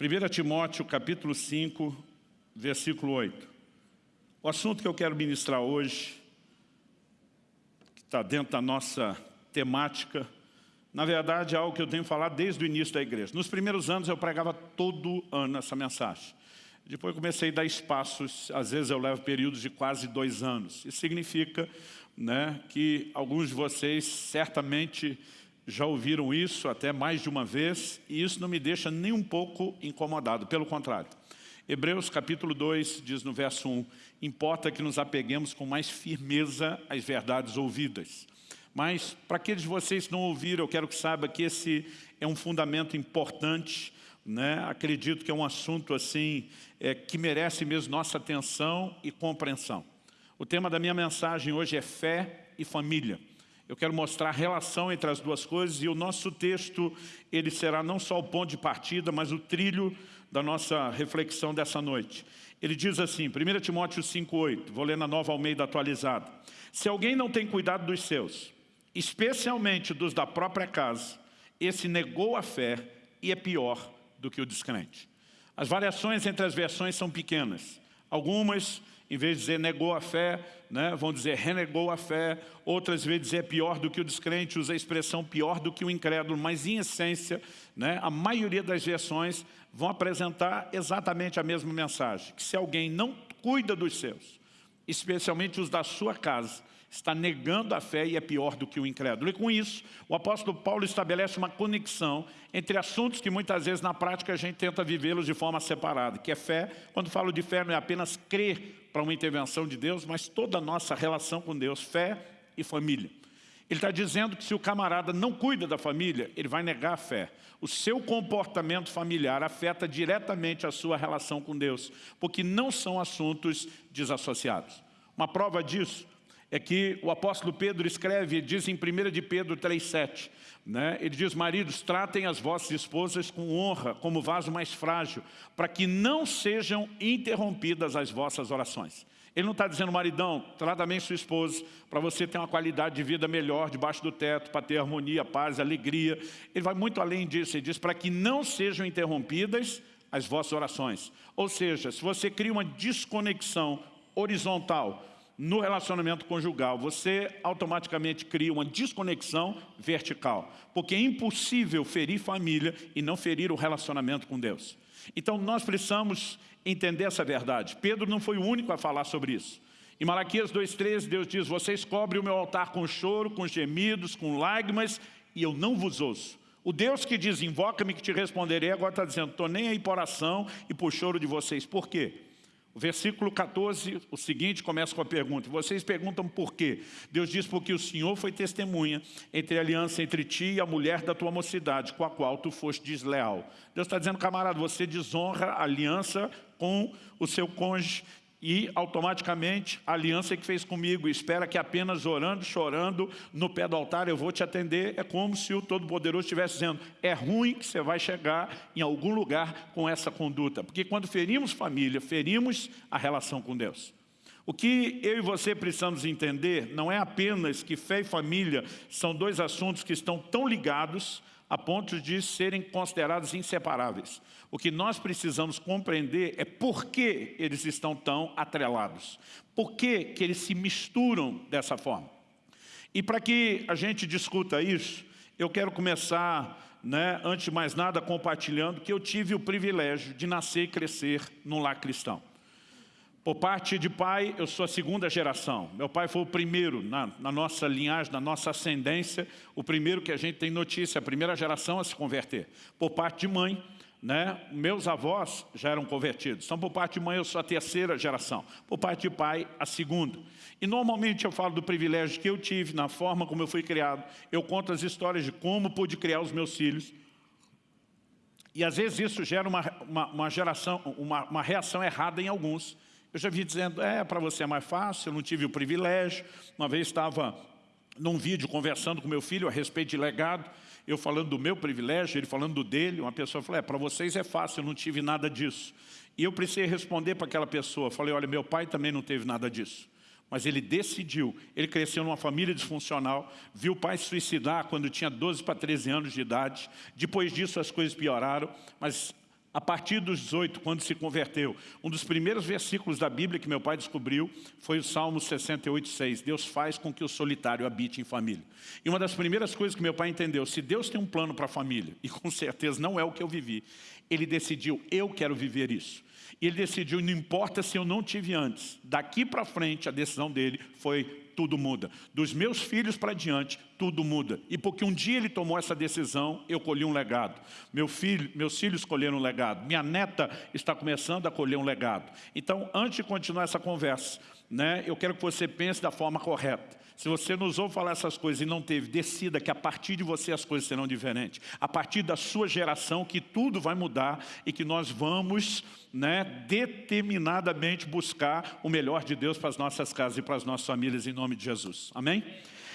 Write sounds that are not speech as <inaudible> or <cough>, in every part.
1 Timóteo capítulo 5, versículo 8. O assunto que eu quero ministrar hoje, que está dentro da nossa temática, na verdade é algo que eu tenho falado desde o início da igreja. Nos primeiros anos eu pregava todo ano essa mensagem. Depois comecei a dar espaços, às vezes eu levo períodos de quase dois anos. Isso significa né, que alguns de vocês certamente já ouviram isso até mais de uma vez, e isso não me deixa nem um pouco incomodado, pelo contrário. Hebreus capítulo 2 diz no verso 1, importa que nos apeguemos com mais firmeza às verdades ouvidas. Mas, para aqueles de vocês que não ouviram, eu quero que saiba que esse é um fundamento importante, né? acredito que é um assunto assim, é, que merece mesmo nossa atenção e compreensão. O tema da minha mensagem hoje é fé e família. Eu quero mostrar a relação entre as duas coisas e o nosso texto, ele será não só o ponto de partida, mas o trilho da nossa reflexão dessa noite. Ele diz assim, 1 Timóteo 5,8, vou ler na nova Almeida atualizada. Se alguém não tem cuidado dos seus, especialmente dos da própria casa, esse negou a fé e é pior do que o descrente. As variações entre as versões são pequenas. Algumas em vez de dizer negou a fé, né, vão dizer renegou a fé, outras vezes dizer pior do que o descrente, usa a expressão pior do que o incrédulo, mas em essência, né, a maioria das versões vão apresentar exatamente a mesma mensagem, que se alguém não cuida dos seus, especialmente os da sua casa, está negando a fé e é pior do que o incrédulo. E com isso, o apóstolo Paulo estabelece uma conexão entre assuntos que muitas vezes na prática a gente tenta vivê-los de forma separada, que é fé. Quando falo de fé não é apenas crer para uma intervenção de Deus, mas toda a nossa relação com Deus, fé e família. Ele está dizendo que se o camarada não cuida da família, ele vai negar a fé. O seu comportamento familiar afeta diretamente a sua relação com Deus, porque não são assuntos desassociados. Uma prova disso é que o apóstolo Pedro escreve, diz em 1 de Pedro 3,7, né? ele diz, maridos, tratem as vossas esposas com honra, como vaso mais frágil, para que não sejam interrompidas as vossas orações. Ele não está dizendo, maridão, trata bem sua esposa, para você ter uma qualidade de vida melhor debaixo do teto, para ter harmonia, paz, alegria. Ele vai muito além disso, ele diz, para que não sejam interrompidas as vossas orações. Ou seja, se você cria uma desconexão horizontal no relacionamento conjugal, você automaticamente cria uma desconexão vertical, porque é impossível ferir família e não ferir o relacionamento com Deus. Então nós precisamos entender essa verdade. Pedro não foi o único a falar sobre isso. Em Malaquias 2,13, Deus diz, vocês cobrem o meu altar com choro, com gemidos, com lágrimas, e eu não vos ouço. O Deus que diz, invoca-me que te responderei, agora está dizendo, estou nem aí por oração e por choro de vocês. Por quê? O versículo 14, o seguinte, começa com a pergunta. Vocês perguntam por quê? Deus diz, porque o Senhor foi testemunha entre a aliança entre ti e a mulher da tua mocidade, com a qual tu foste desleal. Deus está dizendo, camarada, você desonra a aliança com o seu cônjuge e automaticamente a aliança que fez comigo, espera que apenas orando, chorando, no pé do altar eu vou te atender, é como se o Todo-Poderoso estivesse dizendo, é ruim que você vai chegar em algum lugar com essa conduta, porque quando ferimos família, ferimos a relação com Deus. O que eu e você precisamos entender não é apenas que fé e família são dois assuntos que estão tão ligados a ponto de serem considerados inseparáveis. O que nós precisamos compreender é por que eles estão tão atrelados. Por que, que eles se misturam dessa forma. E para que a gente discuta isso, eu quero começar, né, antes de mais nada, compartilhando que eu tive o privilégio de nascer e crescer num lar cristão. Por parte de pai, eu sou a segunda geração. Meu pai foi o primeiro na, na, nossa linhagem, na nossa ascendência, o primeiro que a gente tem notícia, a primeira geração a se converter. Por parte de mãe, né, meus avós já eram convertidos. Então, por parte de mãe, eu sou a terceira geração. Por parte de pai, a segunda. E normalmente eu falo do privilégio que eu tive, na forma como eu fui criado. Eu conto as histórias de como pude criar os meus filhos. E às vezes isso gera uma, uma, uma geração, uma, uma reação errada em alguns. Eu já vi dizendo, é, para você é mais fácil, eu não tive o privilégio. Uma vez estava num vídeo conversando com meu filho a respeito de legado, eu falando do meu privilégio, ele falando do dele, uma pessoa falou, é, para vocês é fácil, eu não tive nada disso. E eu precisei responder para aquela pessoa, falei, olha, meu pai também não teve nada disso. Mas ele decidiu, ele cresceu numa família disfuncional, viu o pai se suicidar quando tinha 12 para 13 anos de idade. Depois disso as coisas pioraram, mas a partir dos 18, quando se converteu, um dos primeiros versículos da Bíblia que meu pai descobriu foi o Salmo 68, 6. Deus faz com que o solitário habite em família. E uma das primeiras coisas que meu pai entendeu, se Deus tem um plano para a família, <laughs> e com certeza não é o que eu vivi, ele decidiu, eu quero viver isso. E ele decidiu, não importa se eu não tive antes, daqui para frente a decisão dele foi tudo muda. Dos meus filhos para diante, tudo muda. E porque um dia ele tomou essa decisão, eu colhi um legado. Meu filho, meus filhos colheram um legado. Minha neta está começando a colher um legado. Então, antes de continuar essa conversa, né, eu quero que você pense da forma correta. Se você nos ouve falar essas coisas e não teve, decida que a partir de você as coisas serão diferentes. A partir da sua geração que tudo vai mudar e que nós vamos né, determinadamente buscar o melhor de Deus para as nossas casas e para as nossas famílias em nome de Jesus. Amém?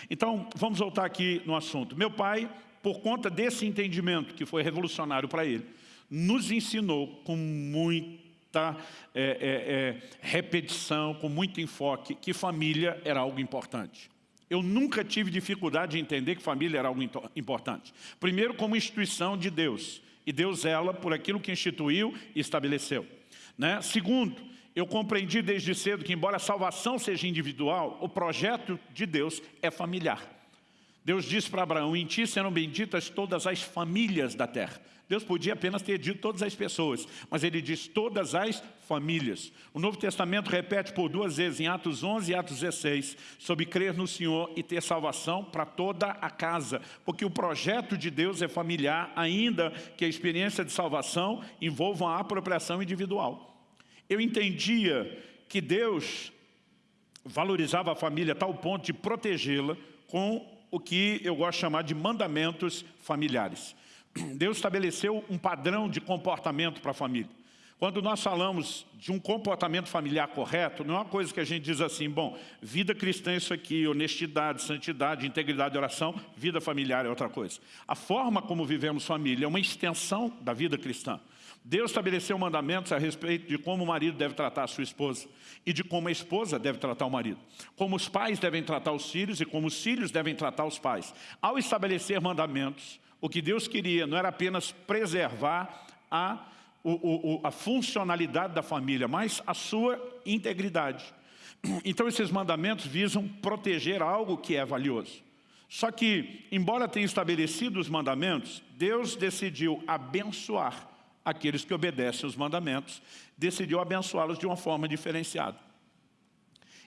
Então, vamos voltar aqui no assunto. Meu pai, por conta desse entendimento que foi revolucionário para ele, nos ensinou com muita é, é, é, repetição, com muito enfoque, que família era algo importante. Eu nunca tive dificuldade de entender que família era algo importante. Primeiro, como instituição de Deus. E Deus zela por aquilo que instituiu e estabeleceu. Né? Segundo, eu compreendi desde cedo que, embora a salvação seja individual, o projeto de Deus é familiar. Deus disse para Abraão, em ti serão benditas todas as famílias da terra. Deus podia apenas ter dito todas as pessoas, mas ele diz todas as famílias. O Novo Testamento repete por duas vezes, em Atos 11 e Atos 16, sobre crer no Senhor e ter salvação para toda a casa, porque o projeto de Deus é familiar, ainda que a experiência de salvação envolva uma apropriação individual. Eu entendia que Deus valorizava a família a tal ponto de protegê-la com o que eu gosto de chamar de mandamentos familiares. <clears throat> Deus estabeleceu um padrão de comportamento para a família. Quando nós falamos de um comportamento familiar correto, não é uma coisa que a gente diz assim, bom, vida cristã é isso aqui, honestidade, santidade, integridade, oração, vida familiar é outra coisa. A forma como vivemos família é uma extensão da vida cristã. Deus estabeleceu mandamentos a respeito de como o marido deve tratar a sua esposa e de como a esposa deve tratar o marido. Como os pais devem tratar os filhos e como os filhos devem tratar os pais. Ao estabelecer mandamentos, o que Deus queria não era apenas preservar a, o, o, a funcionalidade da família, mas a sua integridade. <clears throat> Então esses mandamentos visam proteger algo que é valioso. Só que, embora tenha estabelecido os mandamentos, Deus decidiu abençoar aqueles que obedecem os mandamentos, decidiu abençoá-los de uma forma diferenciada.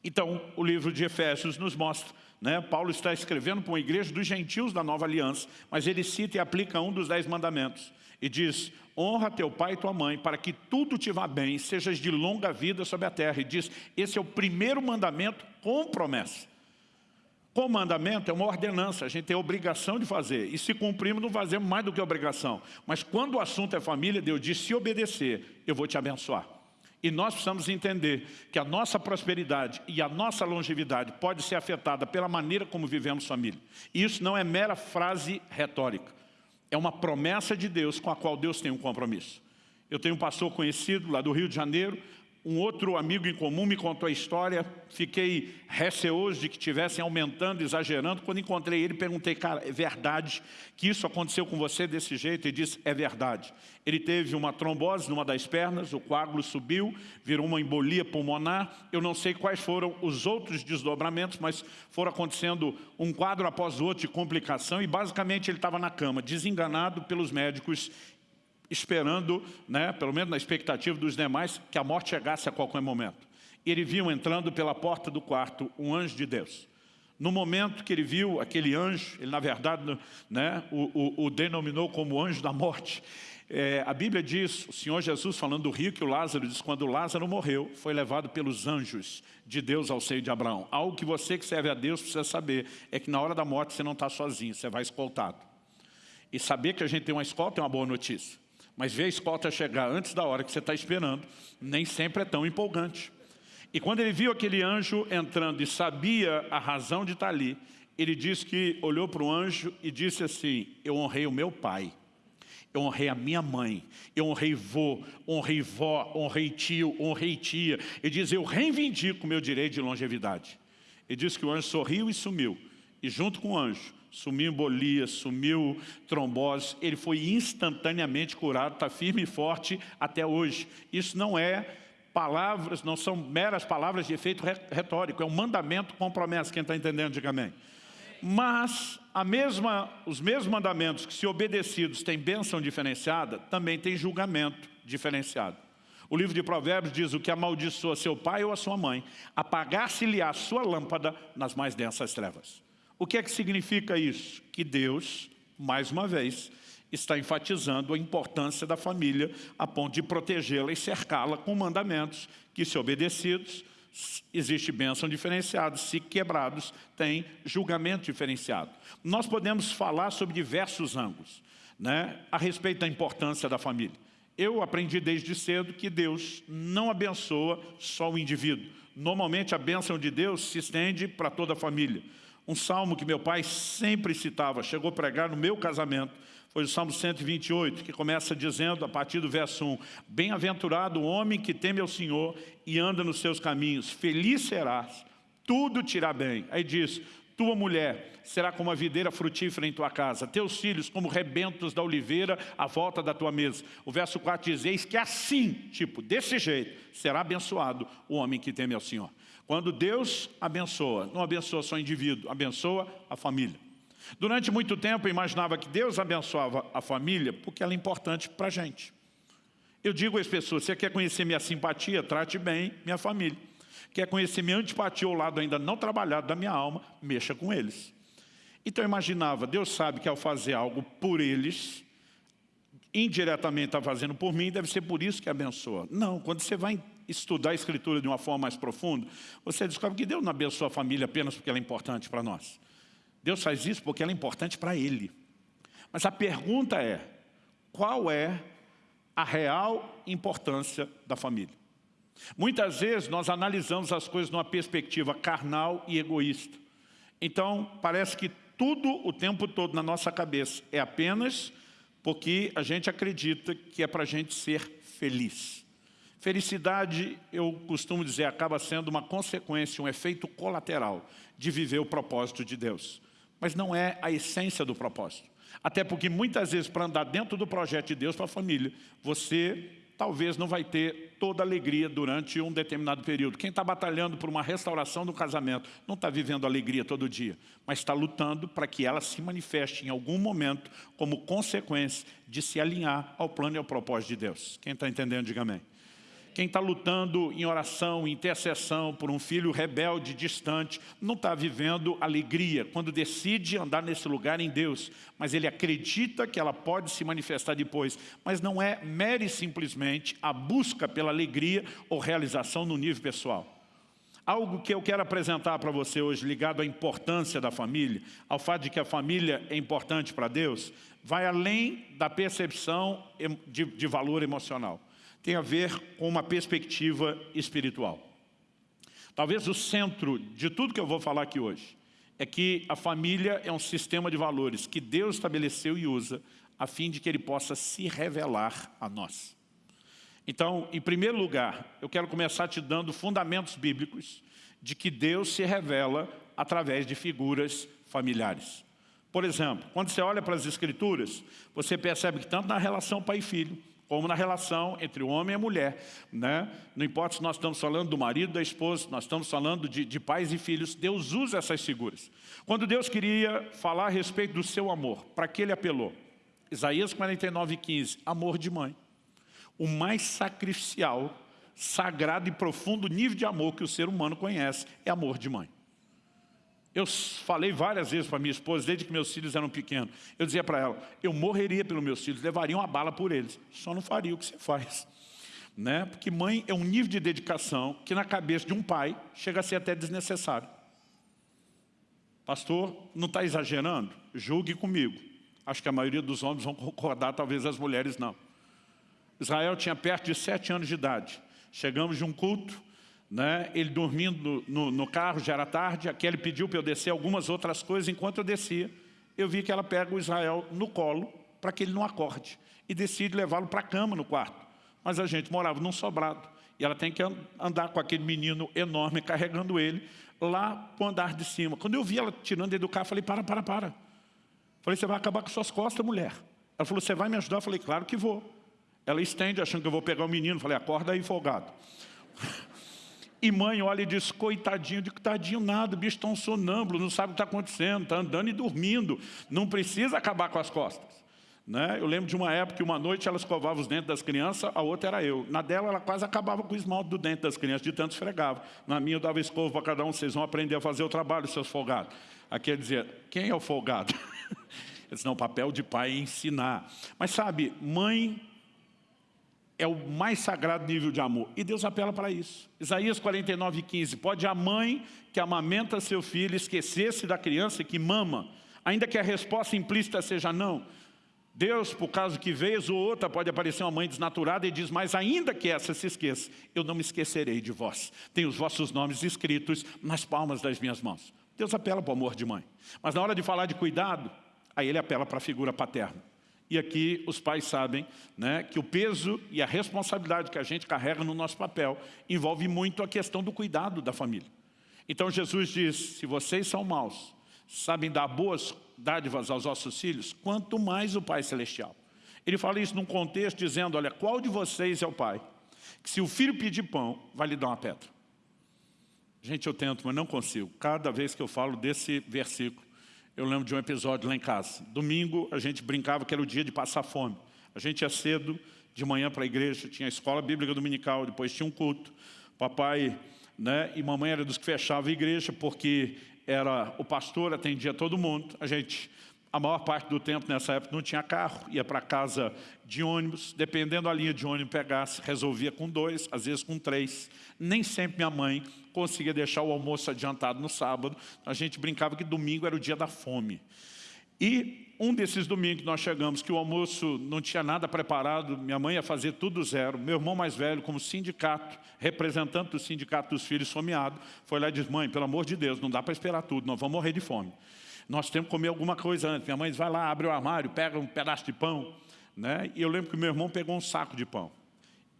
Então, o livro de Efésios nos mostra né? Paulo está escrevendo para uma igreja dos gentios da nova aliança, mas ele cita e aplica um dos dez mandamentos. E diz, honra teu pai e tua mãe, para que tudo te vá bem, sejas de longa vida sobre a terra. E diz, esse é o primeiro mandamento com promessa. Com mandamento é uma ordenança, a gente tem a obrigação de fazer. E se cumprimos, não fazemos mais do que obrigação. Mas quando o assunto é família, Deus diz, se obedecer, eu vou te abençoar. E nós precisamos entender que a nossa prosperidade e a nossa longevidade pode ser afetada pela maneira como vivemos família. E isso não é mera frase retórica. É uma promessa de Deus com a qual Deus tem um compromisso. Eu tenho um pastor conhecido lá do Rio de Janeiro, um outro amigo em comum me contou a história, fiquei receoso de que estivessem aumentando, exagerando. Quando encontrei ele, perguntei, cara, é verdade que isso aconteceu com você desse jeito? Ele disse, é verdade. Ele teve uma trombose numa das pernas, o coágulo subiu, virou uma embolia pulmonar. Eu não sei quais foram os outros desdobramentos, mas foram acontecendo um quadro após o outro de complicação e basicamente ele estava na cama, desenganado pelos médicos esperando, né, pelo menos na expectativa dos demais, que a morte chegasse a qualquer momento. Ele viu entrando pela porta do quarto um anjo de Deus. No momento que ele viu aquele anjo, ele na verdade né, o, o, o denominou como anjo da morte. É, a Bíblia diz, o Senhor Jesus falando do rico e o Lázaro, diz quando Lázaro morreu, foi levado pelos anjos de Deus ao seio de Abraão. Algo que você que serve a Deus precisa saber, é que na hora da morte você não está sozinho, você vai escoltado. E saber que a gente tem uma escolta é uma boa notícia. Mas ver a escolta chegar antes da hora que você está esperando, nem sempre é tão empolgante. E quando ele viu aquele anjo entrando e sabia a razão de estar ali, ele disse que olhou para o anjo e disse assim, eu honrei o meu pai, eu honrei a minha mãe, eu honrei vô, honrei vó, honrei tio, honrei tia. Ele diz, eu reivindico o meu direito de longevidade. Ele disse que o anjo sorriu e sumiu. E junto com o anjo, sumiu embolia, sumiu trombose, ele foi instantaneamente curado, está firme e forte até hoje. Isso não é palavras, não são meras palavras de efeito retórico, é um mandamento com promessa, quem está entendendo, diga amém. Mas a mesma, os mesmos mandamentos que se obedecidos têm bênção diferenciada, também tem julgamento diferenciado. O livro de Provérbios diz o que amaldiçoa seu pai ou a sua mãe, apagar-se-lhe a sua lâmpada nas mais densas trevas. O que é que significa isso? Que Deus, mais uma vez, está enfatizando a importância da família a ponto de protegê-la e cercá-la com mandamentos que, se obedecidos, existe bênção diferenciada, se quebrados, tem julgamento diferenciado. Nós podemos falar sobre diversos ângulos né, a respeito da importância da família. Eu aprendi desde cedo que Deus não abençoa só o indivíduo. Normalmente a bênção de Deus se estende para toda a família. Um salmo que meu pai sempre citava, chegou a pregar no meu casamento, foi o Salmo 128, que começa dizendo, a partir do verso 1, Bem-aventurado o homem que teme ao Senhor e anda nos seus caminhos, feliz serás, tudo te irá bem. Aí diz, tua mulher será como a videira frutífera em tua casa, teus filhos como rebentos da oliveira à volta da tua mesa. O verso 4 diz, eis que assim, tipo, desse jeito, será abençoado o homem que teme ao Senhor. Quando Deus abençoa, não abençoa só o indivíduo, abençoa a família. Durante muito tempo eu imaginava que Deus abençoava a família porque ela é importante para a gente. Eu digo às pessoas, você quer conhecer minha simpatia, trate bem minha família. Quer conhecer minha antipatia, o lado ainda não trabalhado da minha alma, mexa com eles. Então eu imaginava, Deus sabe que ao fazer algo por eles, indiretamente está fazendo por mim, deve ser por isso que abençoa. Não, quando você vai estudar a Escritura de uma forma mais profunda, você descobre que Deus não abençoa a família apenas porque ela é importante para nós. Deus faz isso porque ela é importante para Ele. Mas a pergunta é, qual é a real importância da família? Muitas vezes nós analisamos as coisas numa perspectiva carnal e egoísta. Então, parece que tudo o tempo todo na nossa cabeça é apenas porque a gente acredita que é para a gente ser feliz. Felicidade, eu costumo dizer, acaba sendo uma consequência, um efeito colateral de viver o propósito de Deus mas não é a essência do propósito. Até porque muitas vezes para andar dentro do projeto de Deus para a família, você talvez não vai ter toda alegria durante um determinado período. Quem está batalhando por uma restauração do casamento não está vivendo alegria todo dia, mas está lutando para que ela se manifeste em algum momento como consequência de se alinhar ao plano e ao propósito de Deus. Quem está entendendo, diga amém. Quem está lutando em oração, em intercessão por um filho rebelde, distante, não está vivendo alegria quando decide andar nesse lugar em Deus, mas ele acredita que ela pode se manifestar depois, mas não é mere e simplesmente a busca pela alegria ou realização no nível pessoal. Algo que eu quero apresentar para você hoje, ligado à importância da família, ao fato de que a família é importante para Deus, vai além da percepção de, de valor emocional tem a ver com uma perspectiva espiritual. Talvez o centro de tudo que eu vou falar aqui hoje é que a família é um sistema de valores que Deus estabeleceu e usa a fim de que Ele possa se revelar a nós. Então, em primeiro lugar, eu quero começar te dando fundamentos bíblicos de que Deus se revela através de figuras familiares. Por exemplo, quando você olha para as Escrituras, você percebe que tanto na relação pai e filho, como na relação entre o homem e a mulher. Né? Não importa se nós estamos falando do marido, da esposa, nós estamos falando de, de pais e filhos, Deus usa essas figuras. Quando Deus queria falar a respeito do seu amor, para que ele apelou? Isaías 49, 15, amor de mãe. O mais sacrificial, sagrado e profundo nível de amor que o ser humano conhece é amor de mãe. Eu falei várias vezes para minha esposa, desde que meus filhos eram pequenos. Eu dizia para ela, eu morreria pelos meus filhos, levaria uma bala por eles. Só não faria o que você faz. <laughs> Né? Porque mãe é um nível de dedicação que na cabeça de um pai chega a ser até desnecessário. Pastor, não está exagerando? Julgue comigo. Acho que a maioria dos homens vão concordar, talvez as mulheres não. Israel tinha perto de sete anos de idade. Chegamos de um culto, né? ele dormindo no, no, carro, já era tarde, a Kelly pediu para eu descer algumas outras coisas, enquanto eu descia, eu vi que ela pega o Israel no colo, para que ele não acorde, e decide levá-lo para a cama no quarto. Mas a gente morava num sobrado, e ela tem que andar com aquele menino enorme, carregando ele, lá para o andar de cima. Quando eu vi ela tirando ele do carro, falei, para, para, para. Falei, você vai acabar com suas costas, mulher. Ela falou, você vai me ajudar? Eu falei, claro que vou. Ela estende, achando que eu vou pegar o menino. Falei, acorda aí, folgado. E mãe olha e diz, coitadinho, de tadinho nada, o bicho está um sonâmbulo, não sabe o que está acontecendo, está andando e dormindo, não precisa acabar com as costas. Né? Eu lembro de uma época que uma noite ela escovava os dentes das crianças, a outra era eu. Na dela ela quase acabava com o esmalte do dente das crianças, de tanto esfregava. Na minha eu dava escova para cada um, vocês vão aprender a fazer o trabalho, seus folgados. Aqui ele dizia, quem é o folgado? <laughs> Ele disse, não, o papel de pai é ensinar. Mas sabe, mãe é o mais sagrado nível de amor. E Deus apela para isso. Isaías 49, 15. Pode a mãe que amamenta seu filho esquecer-se da criança que mama, ainda que a resposta implícita seja não. Deus, por causa que vez ou outra, pode aparecer uma mãe desnaturada e diz, mas ainda que essa se esqueça, eu não me esquecerei de vós. Tenho os vossos nomes escritos nas palmas das minhas mãos. Deus apela para o amor de mãe. Mas na hora de falar de cuidado, aí ele apela para a figura paterna. E aqui os pais sabem né, que o peso e a responsabilidade que a gente carrega no nosso papel envolve muito a questão do cuidado da família. Então Jesus diz, se vocês são maus, sabem dar boas dádivas aos vossos filhos, quanto mais o Pai Celestial. Ele fala isso num contexto dizendo, olha, qual de vocês é o pai? Que se o filho pedir pão, vai lhe dar uma pedra. Gente, eu tento, mas não consigo. Cada vez que eu falo desse versículo, eu lembro de um episódio lá em casa. Domingo, a gente brincava que era o dia de passar fome. A gente ia cedo, de manhã para a igreja, tinha a escola bíblica dominical, depois tinha um culto. Papai né, e mamãe eram dos que fechavam a igreja, porque era o pastor, atendia todo mundo. A gente, a maior parte do tempo nessa época não tinha carro, ia para casa de ônibus, dependendo da linha de ônibus pegasse, resolvia com dois, às vezes com três. Nem sempre minha mãe conseguia deixar o almoço adiantado no sábado, a gente brincava que domingo era o dia da fome. E um desses domingos que nós chegamos, que o almoço não tinha nada preparado, minha mãe ia fazer tudo zero, meu irmão mais velho, como sindicato, representante do sindicato dos filhos someado, foi lá e disse, mãe, pelo amor de Deus, não dá para esperar tudo, nós vamos morrer de fome. Nós temos que comer alguma coisa antes. Minha mãe diz, vai lá, abre o armário, pega um pedaço de pão. Né? E eu lembro que meu irmão pegou um saco de pão.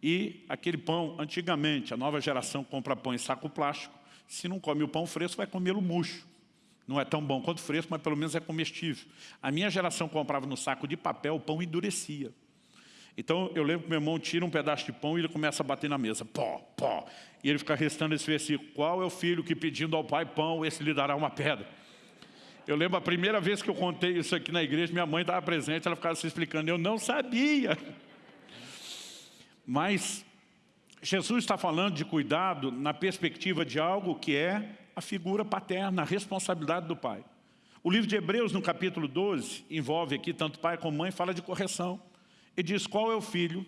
E aquele pão, antigamente, a nova geração compra pão em saco plástico. Se não come o pão fresco, vai comê-lo murcho. Não é tão bom quanto fresco, mas pelo menos é comestível. A minha geração comprava no saco de papel, o pão endurecia. Então eu lembro que meu irmão tira um pedaço de pão e ele começa a bater na mesa. Pó, pó. E ele fica restando esse versículo. Qual é o filho que pedindo ao pai pão, esse lhe dará uma pedra? Eu lembro a primeira vez que eu contei isso aqui na igreja, minha mãe estava presente, ela ficava se explicando. Eu não sabia. Mas Jesus está falando de cuidado na perspectiva de algo que é a figura paterna, a responsabilidade do pai. O livro de Hebreus, no capítulo 12, envolve aqui tanto pai como mãe, fala de correção. E diz qual é o filho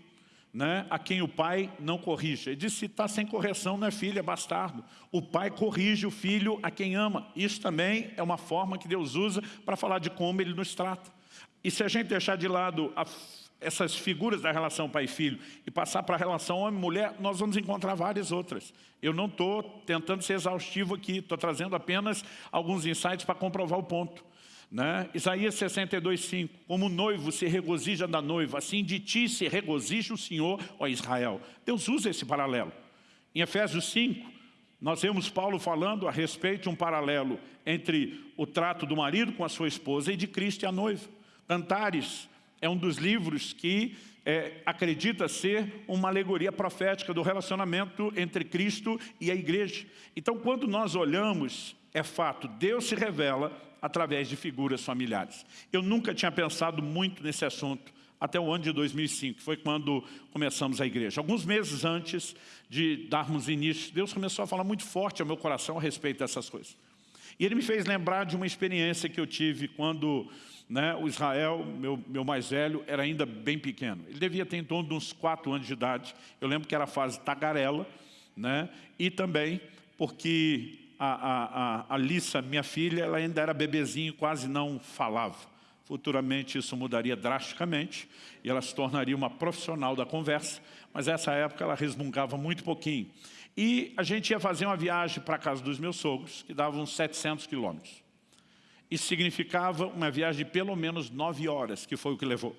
né, a quem o pai não corrige. Ele diz, se está sem correção, não é filho, é bastardo. O pai corrige o filho a quem ama. Isso também é uma forma que Deus usa para falar de como Ele nos trata. E se a gente deixar de lado a essas figuras da relação pai e filho e passar para a relação homem-mulher, nós vamos encontrar várias outras. Eu não estou tentando ser exaustivo aqui, estou trazendo apenas alguns insights para comprovar o ponto. Né? Isaías 62, 5, como o noivo se regozija da noiva, assim de ti se regozija o Senhor, ó Israel. Deus usa esse paralelo. Em Efésios 5, nós vemos Paulo falando a respeito de um paralelo entre o trato do marido com a sua esposa e de Cristo e a noiva. Cantares é um dos livros que é, acredita ser uma alegoria profética do relacionamento entre Cristo e a igreja. Então, quando nós olhamos, é fato, Deus se revela através de figuras familiares. Eu nunca tinha pensado muito nesse assunto até o ano de 2005, que foi quando começamos a igreja. Alguns meses antes de darmos início, Deus começou a falar muito forte ao meu coração a respeito dessas coisas. E Ele me fez lembrar de uma experiência que eu tive quando né, o Israel, meu, meu mais velho, era ainda bem pequeno. Ele devia ter em torno de uns quatro anos de idade. Eu lembro que era a fase tagarela, né, e também porque a, a, a, a Lissa, minha filha, ela ainda era bebezinho, quase não falava. Futuramente isso mudaria drasticamente e ela se tornaria uma profissional da conversa, mas nessa época ela resmungava muito pouquinho. E a gente ia fazer uma viagem para a casa dos meus sogros, que dava uns 700 quilômetros. Isso significava uma viagem de pelo menos nove horas, que foi o que levou.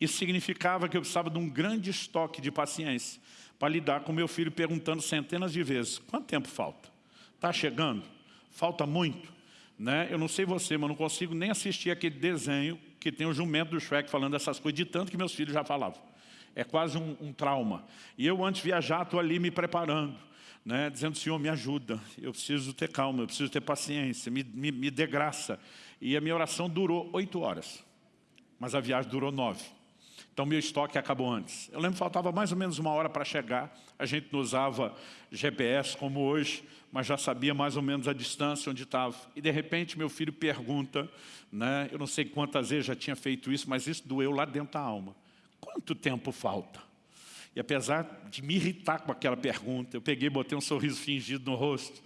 Isso significava que eu precisava de um grande estoque de paciência para lidar com meu filho perguntando centenas de vezes, quanto tempo falta? Está chegando? Falta muito? Né? Eu não sei você, mas não consigo nem assistir aquele desenho que tem o jumento do Shrek falando essas coisas, de tanto que meus filhos já falavam. É quase um, um trauma. E eu, antes de viajar, estou ali me preparando. Né, dizendo, Senhor, me ajuda, eu preciso ter calma, eu preciso ter paciência, me, me, me dê graça. E a minha oração durou oito horas, mas a viagem durou nove. Então, meu estoque acabou antes. Eu lembro que faltava mais ou menos uma hora para chegar. A gente não usava GPS como hoje, mas já sabia mais ou menos a distância onde estava. E, de repente, meu filho pergunta, né, eu não sei quantas vezes já tinha feito isso, mas isso doeu lá dentro da alma. Quanto tempo falta? E apesar de me irritar com aquela pergunta, eu peguei, botei um sorriso fingido no rosto,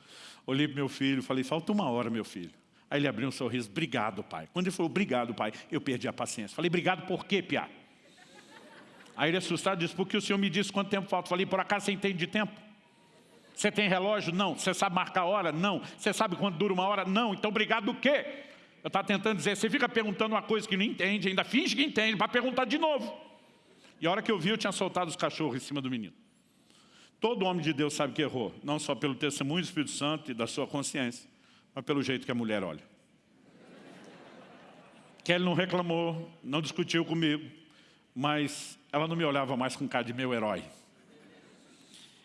olhei para meu filho, falei, falta uma hora, meu filho. Aí ele abriu um sorriso, obrigado, pai. Quando ele falou, obrigado, pai, eu perdi a paciência. Falei, obrigado por quê, Piá? Aí ele assustado disse, porque o senhor me disse quanto tempo falta. Falei, por acaso você entende de tempo? Você tem relógio? Não. Você sabe marcar hora? Não. Você sabe quanto dura uma hora? Não. Então obrigado do quê? Eu estava tentando dizer, você fica perguntando uma coisa que não entende, ainda finge que entende, para perguntar de novo. E a hora que eu vi, eu tinha soltado os cachorros em cima do menino. Todo homem de Deus sabe que errou, não só pelo testemunho do Espírito Santo e da sua consciência, mas pelo jeito que a mulher olha. Kelly não reclamou, não discutiu comigo, mas ela não me olhava mais com cara de meu herói.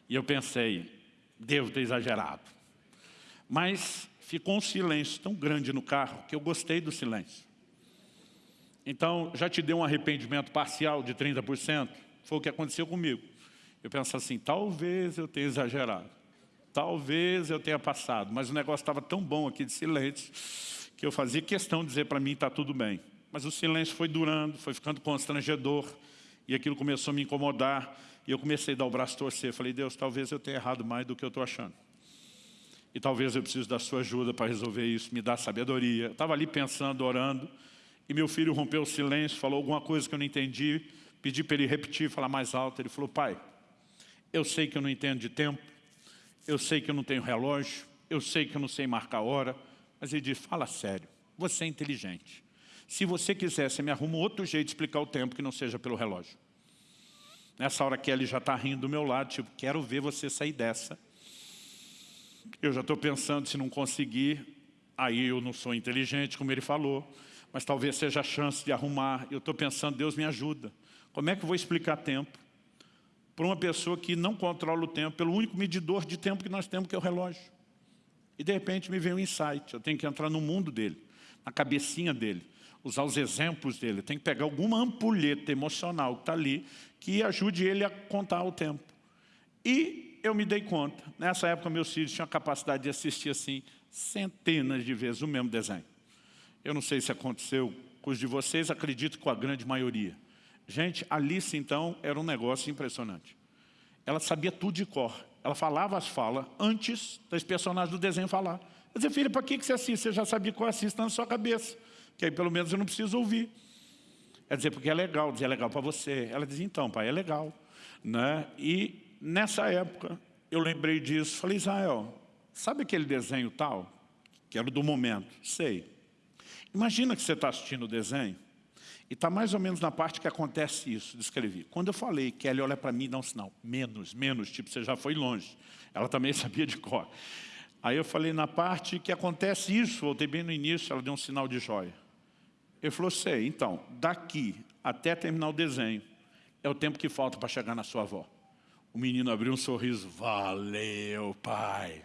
E eu pensei, devo ter exagerado. Mas ficou um silêncio tão grande no carro que eu gostei do silêncio. Então, já te deu um arrependimento parcial de 30%? Foi o que aconteceu comigo. Eu penso assim, talvez eu tenha exagerado. Talvez eu tenha passado. Mas o negócio estava tão bom aqui de silêncio que eu fazia questão de dizer para mim, está tudo bem. Mas o silêncio foi durando, foi ficando constrangedor. E aquilo começou a me incomodar. E eu comecei a dar o braço torcer. Falei, Deus, talvez eu tenha errado mais do que eu estou achando. E talvez eu precise da sua ajuda para resolver isso. Me dá sabedoria. estava ali pensando, orando. E meu filho rompeu o silêncio, falou alguma coisa que eu não entendi. Pedi para ele repetir, falar mais alto. Ele falou, pai, eu sei que eu não entendo de tempo. Eu sei que eu não tenho relógio. Eu sei que eu não sei marcar hora. Mas ele disse, fala sério. Você é inteligente. Se você quiser, você me arruma outro jeito de explicar o tempo que não seja pelo relógio. Nessa hora que ele já está rindo do meu lado, tipo, quero ver você sair dessa. Eu já estou pensando, se não conseguir, aí eu não sou inteligente, como ele falou mas talvez seja a chance de arrumar. Eu estou pensando, Deus me ajuda. Como é que eu vou explicar tempo para uma pessoa que não controla o tempo, pelo único medidor de tempo que nós temos, que é o relógio? E de repente me vem um insight, eu tenho que entrar no mundo dele, na cabecinha dele, usar os exemplos dele, tenho que pegar alguma ampulheta emocional que está ali, que ajude ele a contar o tempo. E eu me dei conta, nessa época meus filhos tinham a capacidade de assistir assim, centenas de vezes o mesmo desenho. Eu não sei se aconteceu com os de vocês, acredito que com a grande maioria. Gente, Alice, então, era um negócio impressionante. Ela sabia tudo de cor. Ela falava as falas antes das personagens do desenho falar. Eu dizia, filha, para que você assiste? Você já sabia qual assiste na sua cabeça. Que aí, pelo menos, eu não preciso ouvir. Ela dizia, porque é legal. Dizia, é legal para você. Ela dizia, então, pai, é legal. Né? E, nessa época, eu lembrei disso. Falei, Israel, sabe aquele desenho tal? Que era do momento. Sei. Imagina que você está assistindo o desenho e está mais ou menos na parte que acontece isso, descrevi. Quando eu falei, Kelly olha para mim e dá um sinal, menos, menos, tipo, você já foi longe. Ela também <laughs> sabia de cor. Aí eu falei, na parte que acontece isso, voltei bem no início, ela deu um sinal de joia. Ele falou, sei, então, daqui até terminar o desenho, é o tempo que falta para chegar na sua avó. O menino abriu um sorriso, valeu, pai.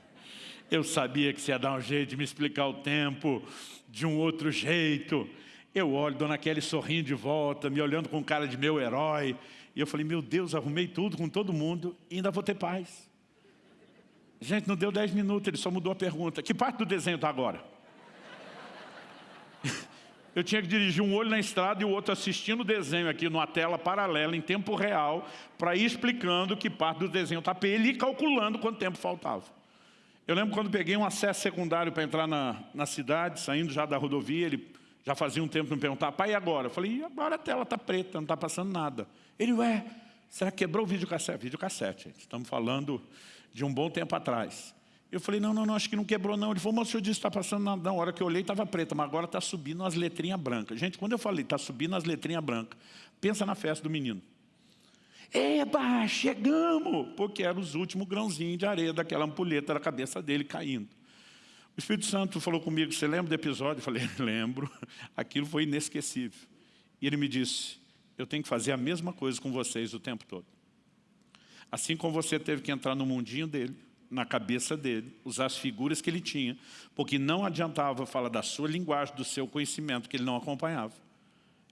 Eu sabia que você ia dar um jeito de me explicar o tempo de um outro jeito. Eu olho, Dona Kelly sorrindo de volta, me olhando com cara de meu herói. E eu falei, meu Deus, arrumei tudo com todo mundo e ainda vou ter paz. Gente, não deu dez minutos, ele só mudou a pergunta. Que parte do desenho está agora? Eu tinha que dirigir um olho na estrada e o outro assistindo o desenho aqui numa tela paralela, em tempo real, para ir explicando que parte do desenho está ele e calculando quanto tempo faltava. Eu lembro quando peguei um acesso secundário para entrar na, na cidade, saindo já da rodovia, ele já fazia um tempo me perguntar, pai, e agora? Eu falei, agora a tela está preta, não está passando nada. Ele, ué, será que quebrou o videocassete? Videocassete, gente, estamos falando de um bom tempo atrás. Eu falei, não, não, não, acho que não quebrou não. Ele falou, mas o senhor disse que está passando nada. Na hora que eu olhei estava preta, mas agora está subindo as letrinhas brancas. Gente, quando eu falei, está subindo as letrinhas brancas, pensa na festa do menino. Eba, chegamos! Porque eram os últimos grãozinhos de areia daquela ampulheta da cabeça dele caindo. O Espírito Santo falou comigo, você lembra do episódio? Eu falei, <laughs> lembro. Aquilo foi inesquecível. E ele me disse, eu tenho que fazer a mesma coisa com vocês o tempo todo. Assim como você teve que entrar no mundinho dele, na cabeça dele, usar as figuras que ele tinha, porque não adiantava falar da sua linguagem, do seu conhecimento, que ele não acompanhava.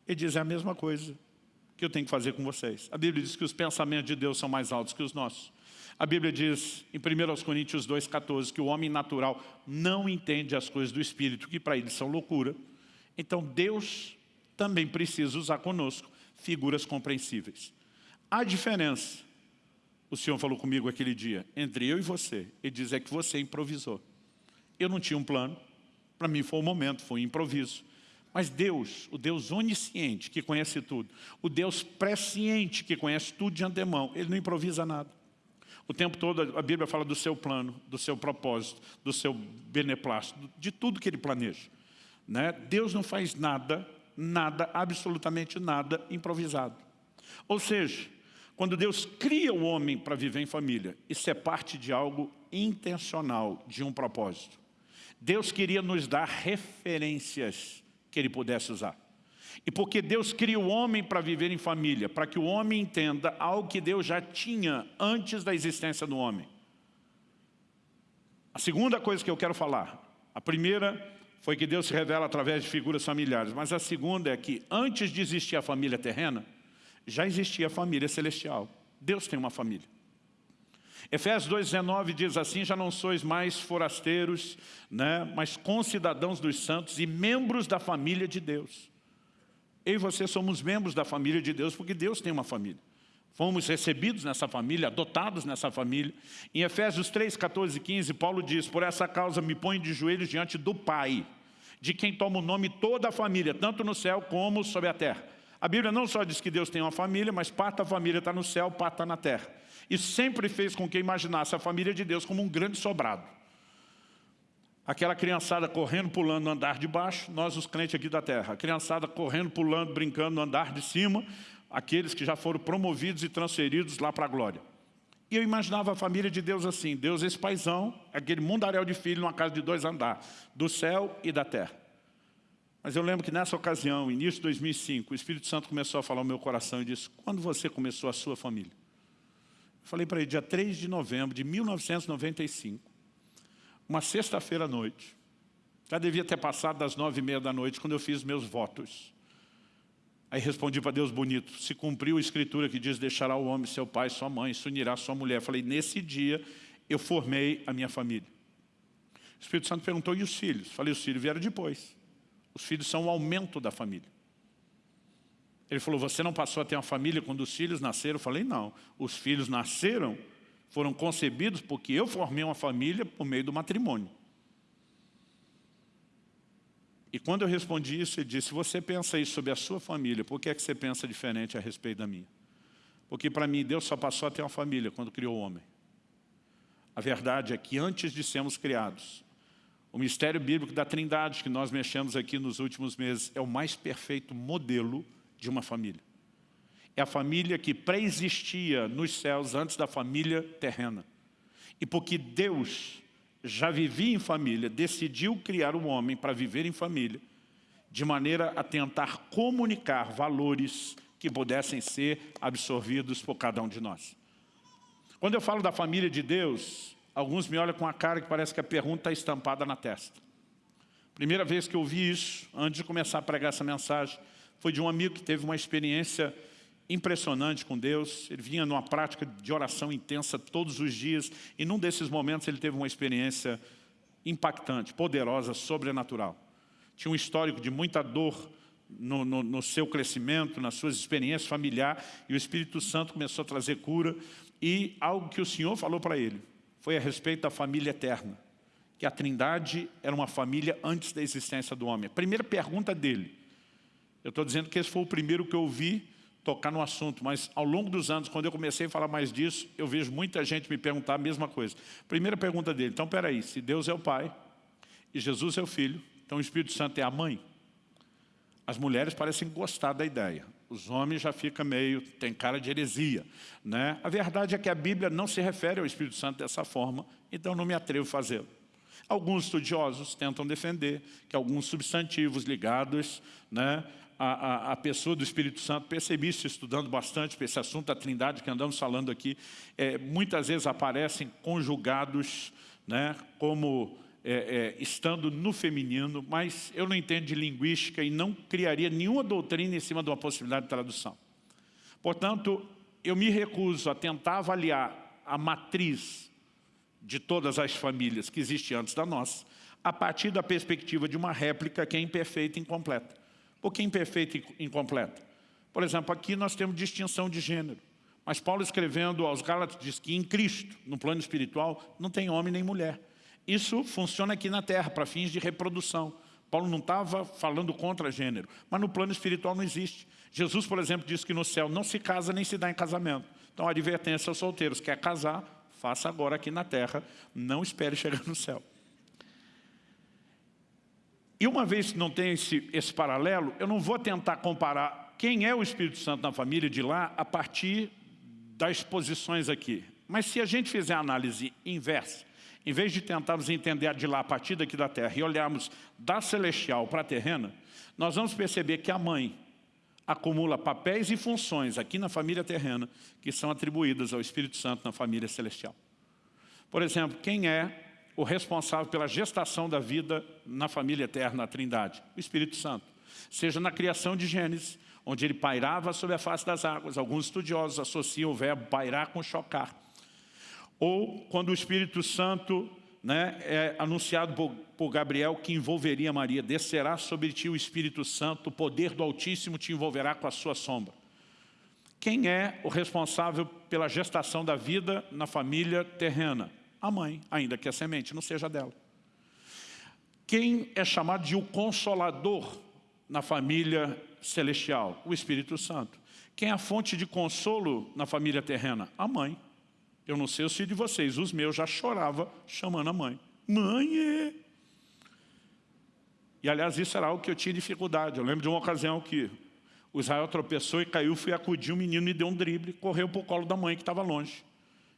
Ele diz, é a mesma coisa que eu tenho que fazer com vocês. A Bíblia diz que os pensamentos de Deus são mais altos que os nossos. A Bíblia diz, em 1 Coríntios 2,14, que o homem natural não entende as coisas do Espírito, que para ele são loucura. Então Deus também precisa usar conosco figuras compreensíveis. A diferença, o Senhor falou comigo aquele dia, entre eu e você, ele diz é que você improvisou. Eu não tinha um plano, para mim foi um momento, foi um improviso. Mas Deus, o Deus onisciente, que conhece tudo, o Deus presciente, que conhece tudo de antemão, Ele não improvisa nada. O tempo todo a Bíblia fala do seu plano, do seu propósito, do seu beneplácito, de tudo que Ele planeja. Né? Deus não faz nada, nada, absolutamente nada improvisado. Ou seja, quando Deus cria o homem para viver em família, isso é parte de algo intencional, de um propósito. Deus queria nos dar referências que Ele pudesse usar. E porque Deus cria o homem para viver em família, para que o homem entenda algo que Deus já tinha antes da existência do homem. A segunda coisa que eu quero falar, a primeira foi que Deus se revela através de figuras familiares, mas a segunda é que antes de existir a família terrena, já existia a família celestial. Deus tem uma família. Efésios 2,19 diz assim, já não sois mais forasteiros, né, mas concidadãos dos santos e membros da família de Deus. Eu e você somos membros da família de Deus porque Deus tem uma família. Fomos recebidos nessa família, adotados nessa família. Em Efésios 3, 14 e 15, Paulo diz, por essa causa me ponho de joelhos diante do Pai, de quem toma o nome toda a família, tanto no céu como sobre a terra. A Bíblia não só diz que Deus tem uma família, mas parte da família está no céu, parte está na terra. Isso sempre fez com que imaginasse a família de Deus como um grande sobrado. Aquela criançada correndo, pulando no andar de baixo, nós os crentes aqui da terra. A criançada correndo, pulando, brincando no andar de cima, aqueles que já foram promovidos e transferidos lá para a glória. E eu imaginava a família de Deus assim, Deus esse paizão, aquele mundaréu de filho numa casa de dois andares, do céu e da terra. Mas eu lembro que nessa ocasião, início de 2005, o Espírito Santo começou a falar ao meu coração e disse, quando você começou a sua família? Eu falei para ele, dia 3 de novembro de 1995, uma sexta-feira à noite. Já devia ter passado das nove e meia da noite, quando eu fiz meus votos. Aí respondi para Deus bonito, se cumpriu a escritura que diz, deixará o homem seu pai, sua mãe, se unirá sua mulher. Falei, nesse dia eu formei a minha família. O Espírito Santo perguntou, e os filhos? Falei, os filhos vieram depois. Os filhos são o aumento da família. Ele falou, você não passou a ter uma família quando os filhos nasceram? Eu falei, não. Os filhos nasceram foram concebidos porque eu formei uma família por meio do matrimônio. E quando eu respondi isso, ele disse, se você pensa isso sobre a sua família, por que é que você pensa diferente a respeito da minha? Porque para mim Deus só passou a ter uma família quando criou o homem. A verdade é que antes de sermos criados, o mistério bíblico da trindade que nós mexemos aqui nos últimos meses é o mais perfeito modelo de uma família é a família que pré-existia nos céus antes da família terrena. E porque Deus já vivia em família, decidiu criar o um homem para viver em família, de maneira a tentar comunicar valores que pudessem ser absorvidos por cada um de nós. Quando eu falo da família de Deus, alguns me olham com a cara que parece que a pergunta está estampada na testa. Primeira vez que eu ouvi isso, antes de começar a pregar essa mensagem, foi de um amigo que teve uma experiência impressionante com Deus, ele vinha numa prática de oração intensa todos os dias, e num desses momentos ele teve uma experiência impactante, poderosa, sobrenatural. Tinha um histórico de muita dor no, no, no seu crescimento, nas suas experiências familiares, e o Espírito Santo começou a trazer cura, e algo que o Senhor falou para ele, foi a respeito da família eterna, que a trindade era uma família antes da existência do homem. A primeira pergunta dele, eu estou dizendo que esse foi o primeiro que eu ouvi tocar no assunto, mas ao longo dos anos, quando eu comecei a falar mais disso, eu vejo muita gente me perguntar a mesma coisa. Primeira pergunta dele, então peraí, se Deus é o Pai e Jesus é o Filho, então o Espírito Santo é a mãe? As mulheres parecem gostar da ideia. Os homens já ficam meio, tem cara de heresia. Né? A verdade é que a Bíblia não se refere ao Espírito Santo dessa forma, então não me atrevo a fazê-lo. Alguns estudiosos tentam defender que alguns substantivos ligados né, à, à, pessoa do Espírito Santo, percebi isso estudando bastante esse assunto da trindade que andamos falando aqui, é, muitas vezes aparecem conjugados né, como é, é, estando no feminino, mas eu não entendo de linguística e não criaria nenhuma doutrina em cima de uma possibilidade de tradução. Portanto, eu me recuso a tentar avaliar a matriz de todas as famílias que existe antes da nossa, a partir da perspectiva de uma réplica que é imperfeita e incompleta. Por que imperfeita e incompleta? Por exemplo, aqui nós temos distinção de gênero. Mas Paulo escrevendo aos Gálatas diz que em Cristo, no plano espiritual, não tem homem nem mulher. Isso funciona aqui na Terra, para fins de reprodução. Paulo não estava falando contra gênero, mas no plano espiritual não existe. Jesus, por exemplo, diz que no céu não se casa nem se dá em casamento. Então advertência aos solteiros, quer casar, faça agora aqui na terra, não espere chegar no céu. E uma vez que não tem esse, esse paralelo, eu não vou tentar comparar quem é o Espírito Santo na família de lá a partir das posições aqui. Mas se a gente fizer a análise inversa, em vez de tentarmos entender de lá a partir daqui da terra e olharmos da celestial para a terrena, nós vamos perceber que a mãe acumula papéis e funções aqui na família terrena que são atribuídas ao Espírito Santo na família celestial. Por exemplo, quem é o responsável pela gestação da vida na família eterna, a trindade? O Espírito Santo. Seja na criação de Gênesis, onde ele pairava sobre a face das águas. Alguns estudiosos associam o verbo pairar com chocar. Ou quando o Espírito Santo né, é anunciado por, por Gabriel que envolveria Maria. Descerá sobre ti o Espírito Santo, o poder do Altíssimo te envolverá com a sua sombra. Quem é o responsável pela gestação da vida na família terrena? A mãe, ainda que a semente não seja dela. Quem é chamado de o Consolador na família celestial? O Espírito Santo. Quem é a fonte de consolo na família terrena? A mãe. Eu não sei o filhos de vocês, os meus já chorava chamando a mãe. Mãe! E aliás, isso era algo que eu tinha dificuldade. Eu lembro de uma ocasião que o Israel tropeçou e caiu, fui acudir, o menino me deu um drible, correu para o colo da mãe que estava longe.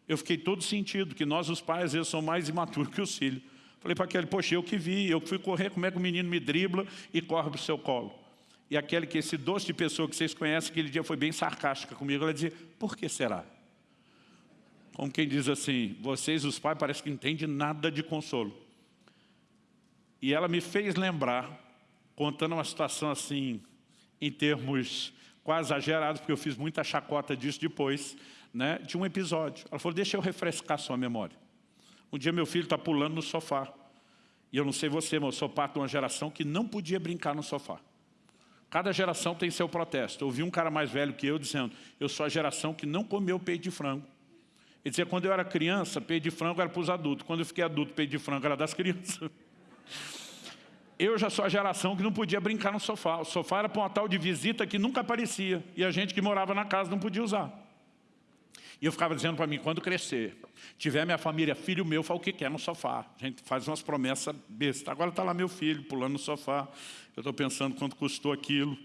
Eu fiquei todo sentido, que nós os pais vezes somos mais imaturos <laughs> que os filhos. Falei para aquele, poxa, eu que vi, eu fui correr, como é que o menino me dribla e corre para o seu colo? E aquele que esse doce de pessoa que vocês conhecem, aquele dia foi bem sarcástica comigo, ela dizia, por que será? Como quem diz assim, vocês os pais parece que entendem nada de consolo. E ela me fez lembrar, contando uma situação assim, em termos quase exagerados, porque eu fiz muita chacota disso depois, né, de um episódio. Ela falou, deixa eu refrescar sua memória. Um dia meu filho está pulando no sofá. E eu não sei você, mas eu sou parte de uma geração que não podia brincar no sofá. Cada geração tem seu protesto. Eu ouvi um cara mais velho que eu dizendo, eu sou a geração que não comeu peito de frango. Ele dizia, quando eu era criança, peito de frango era para os adultos. Quando eu fiquei adulto, peito de frango era das crianças. <laughs> Eu já sou a geração que não podia brincar no sofá. O sofá era para uma tal de visita que nunca aparecia. E a gente que morava na casa não podia usar. E eu ficava dizendo para mim, quando crescer, tiver minha família, filho meu, fala o que quer no sofá. A gente faz umas promessas bestas. Agora está lá meu filho, pulando no sofá. Eu estou pensando quanto custou aquilo,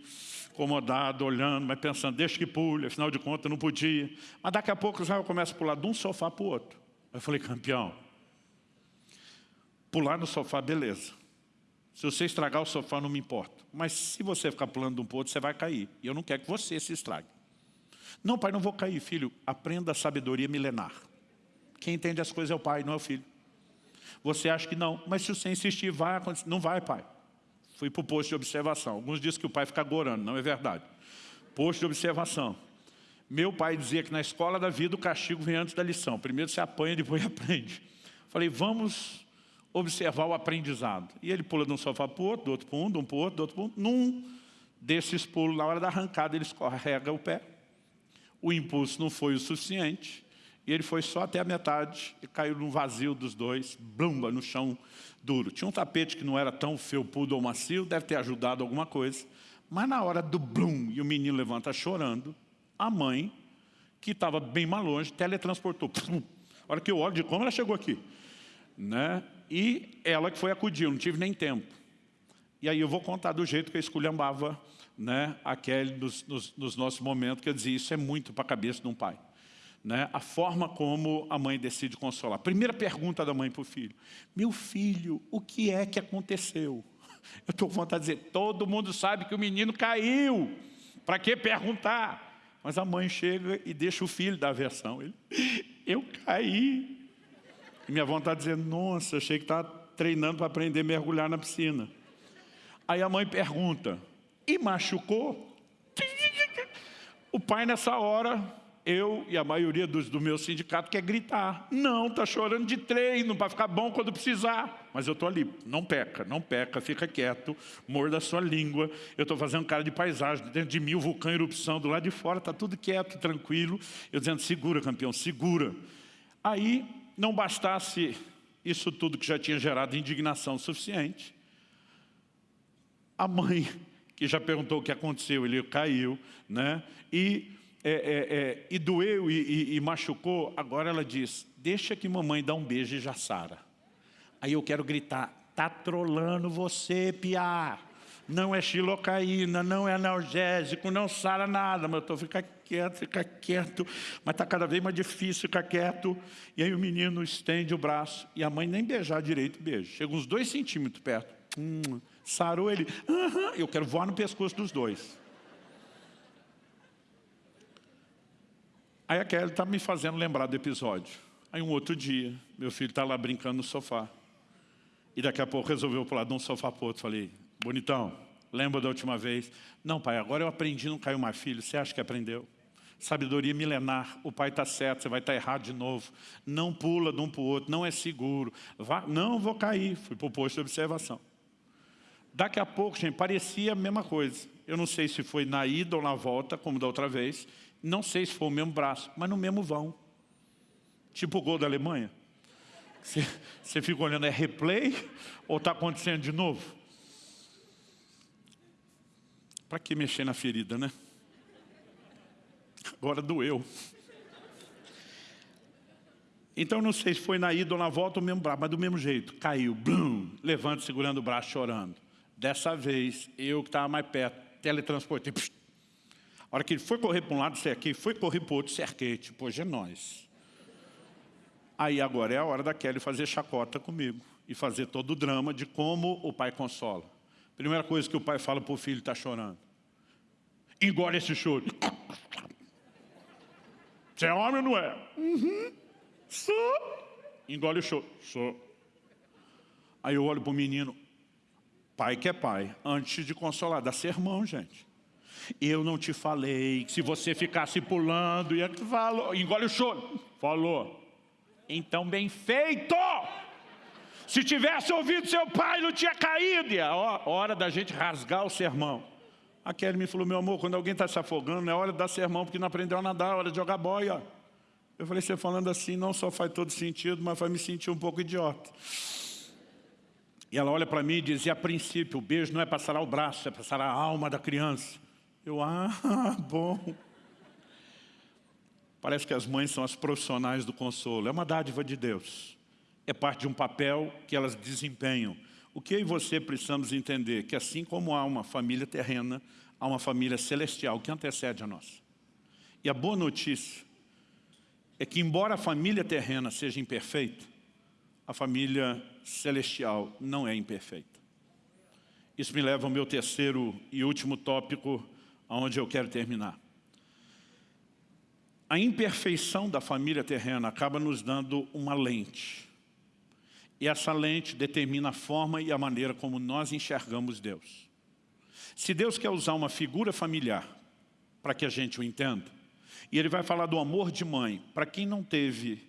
acomodado, olhando, mas pensando, deixa que pule, afinal de contas não podia. Mas daqui a pouco Israel começa a pular de um sofá para o outro. Eu falei, campeão, pular no sofá, beleza. Se você estragar o sofá, não me importa. Mas se você ficar pulando de um para outro, você vai cair. E eu não quero que você se estrague. Não, pai, não vou cair, filho. Aprenda a sabedoria milenar. Quem entende as coisas é o pai, não é o filho. Você acha que não, mas se você insistir, vai acontecer. Não vai, pai. Fui para o posto de observação. Alguns dizem que o pai fica gorando, não é verdade. Posto de observação. Meu pai dizia que na escola da vida o castigo vem antes da lição. Primeiro você apanha, depois <laughs> aprende. Falei, vamos observar o aprendizado. E ele pula de um sofá para o outro, do outro para um, de um para o outro, do outro para um. Num desses pulos, na hora da arrancada, ele escorrega o pé. O impulso não foi o suficiente. E ele foi só até a metade e caiu no vazio dos dois, blumba, no chão duro. Tinha um tapete que não era tão felpudo ou macio, deve ter ajudado alguma coisa. Mas na hora do blum, e o menino levanta chorando, a mãe, que estava bem mais longe, teletransportou. A hora que eu olho de como ela chegou aqui. Né? E ela que foi acudir, eu não tive nem tempo. E aí eu vou contar do jeito que eu esculhambava né, aquele nos, nos, nos nossos momentos, que eu dizia, isso é muito para a cabeça de um pai. Né, a forma como a mãe decide consolar. Primeira pergunta da mãe para o filho. Meu filho, o que é que aconteceu? <laughs> Eu estou com vontade de dizer, todo mundo sabe que o menino caiu. Para que perguntar? Mas a mãe chega e deixa o filho dar a versão. Ele, <laughs> eu caí. E minha vontade de dizer, nossa, achei que estava treinando para aprender a mergulhar na piscina. Aí a mãe pergunta, e machucou? <laughs> O pai nessa hora eu e a maioria dos, do meu sindicato quer gritar. Não, está chorando de treino para ficar bom quando precisar. Mas eu estou ali, não peca, não peca, fica quieto, morda a sua língua. Eu estou fazendo cara de paisagem, dentro de mim o vulcão erupção, do lado de fora está tudo quieto, tranquilo. Eu dizendo, segura campeão, segura. Aí, não bastasse isso tudo que já tinha gerado indignação suficiente, a mãe, que já perguntou o que aconteceu, ele caiu, né? E é, é, é, e doeu e, e, e, machucou, agora ela diz, deixa que mamãe dá um beijo e já sara. Aí eu quero gritar, tá trolando você, piá. Não é xilocaína, não é analgésico, não sara nada. Mas eu estou, fica quieto, fica quieto. Mas está cada vez mais difícil ficar quieto. E aí o menino estende o braço e a mãe nem beijar direito beijo. Chega uns dois centímetros perto. Hum, sarou ele. Uhum, eu quero voar no pescoço dos dois. Aí a Kelly está me fazendo lembrar do episódio. Aí um outro dia, meu filho está lá brincando no sofá. E daqui a pouco resolveu pular de um sofá para outro. Falei, bonitão, lembra da última vez? Não, pai, agora eu aprendi, não caiu mais filho. Você acha que aprendeu? Sabedoria milenar, o pai está certo, você vai estar tá errado de novo. Não pula de um para o outro, não é seguro. Vá, não vou cair, fui para o posto de observação. Daqui a pouco, gente, parecia a mesma coisa. Eu não sei se foi na ida ou na volta, como da outra vez. Não sei se foi o mesmo braço, mas no mesmo vão. Tipo o gol da Alemanha. Você, fica olhando, é replay ou está acontecendo de novo? Para que mexer na ferida, né? Agora doeu. Então não sei se foi na ida ou na volta o mesmo braço, mas do mesmo jeito. Caiu, blum, levanta segurando o braço, chorando. Dessa vez, eu que estava mais perto, teletransportei, psh, a hora que ele foi correr para um lado, cerquei, foi correr para o outro, cerquei, tipo, hoje é nós. Aí agora é a hora da Kelly fazer chacota comigo e fazer todo o drama de como o pai consola. Primeira coisa que o pai fala para o filho, está chorando. Engole esse choro. Você é homem ou não é? Uhum. Sou. Engole o choro. Sou. Aí eu olho para o menino, pai que é pai, antes de consolar, dá sermão, gente. Eu não te falei, se você ficasse pulando, ia falou, engole o choro. Falou. Então bem feito! Se tivesse ouvido seu pai, não tinha caído. E a hora da gente rasgar o sermão. A Kelly me falou, meu amor, quando alguém está se afogando, é hora de dar sermão, porque não aprendeu a nadar, é hora de jogar boia. Eu falei, você falando assim não só faz todo sentido, mas vai me sentir um pouco idiota. E ela olha para mim e diz, e a princípio, o beijo não é passar o braço, é passar a alma da criança. Eu, ah, <laughs> bom. Parece que as mães são as profissionais do consolo. É uma dádiva de Deus. É parte de um papel que elas desempenham. O que eu e você precisamos entender? Que assim como há uma família terrena, há uma família celestial que antecede a nossa. E a boa notícia é que embora a família terrena seja imperfeita, a família celestial não é imperfeita. Isso me leva ao meu terceiro e último tópico aonde eu quero terminar. A imperfeição da família terrena acaba nos dando uma lente. E essa lente determina a forma e a maneira como nós enxergamos Deus. Se Deus quer usar uma figura familiar para que a gente o entenda, e Ele vai falar do amor de mãe, para quem não teve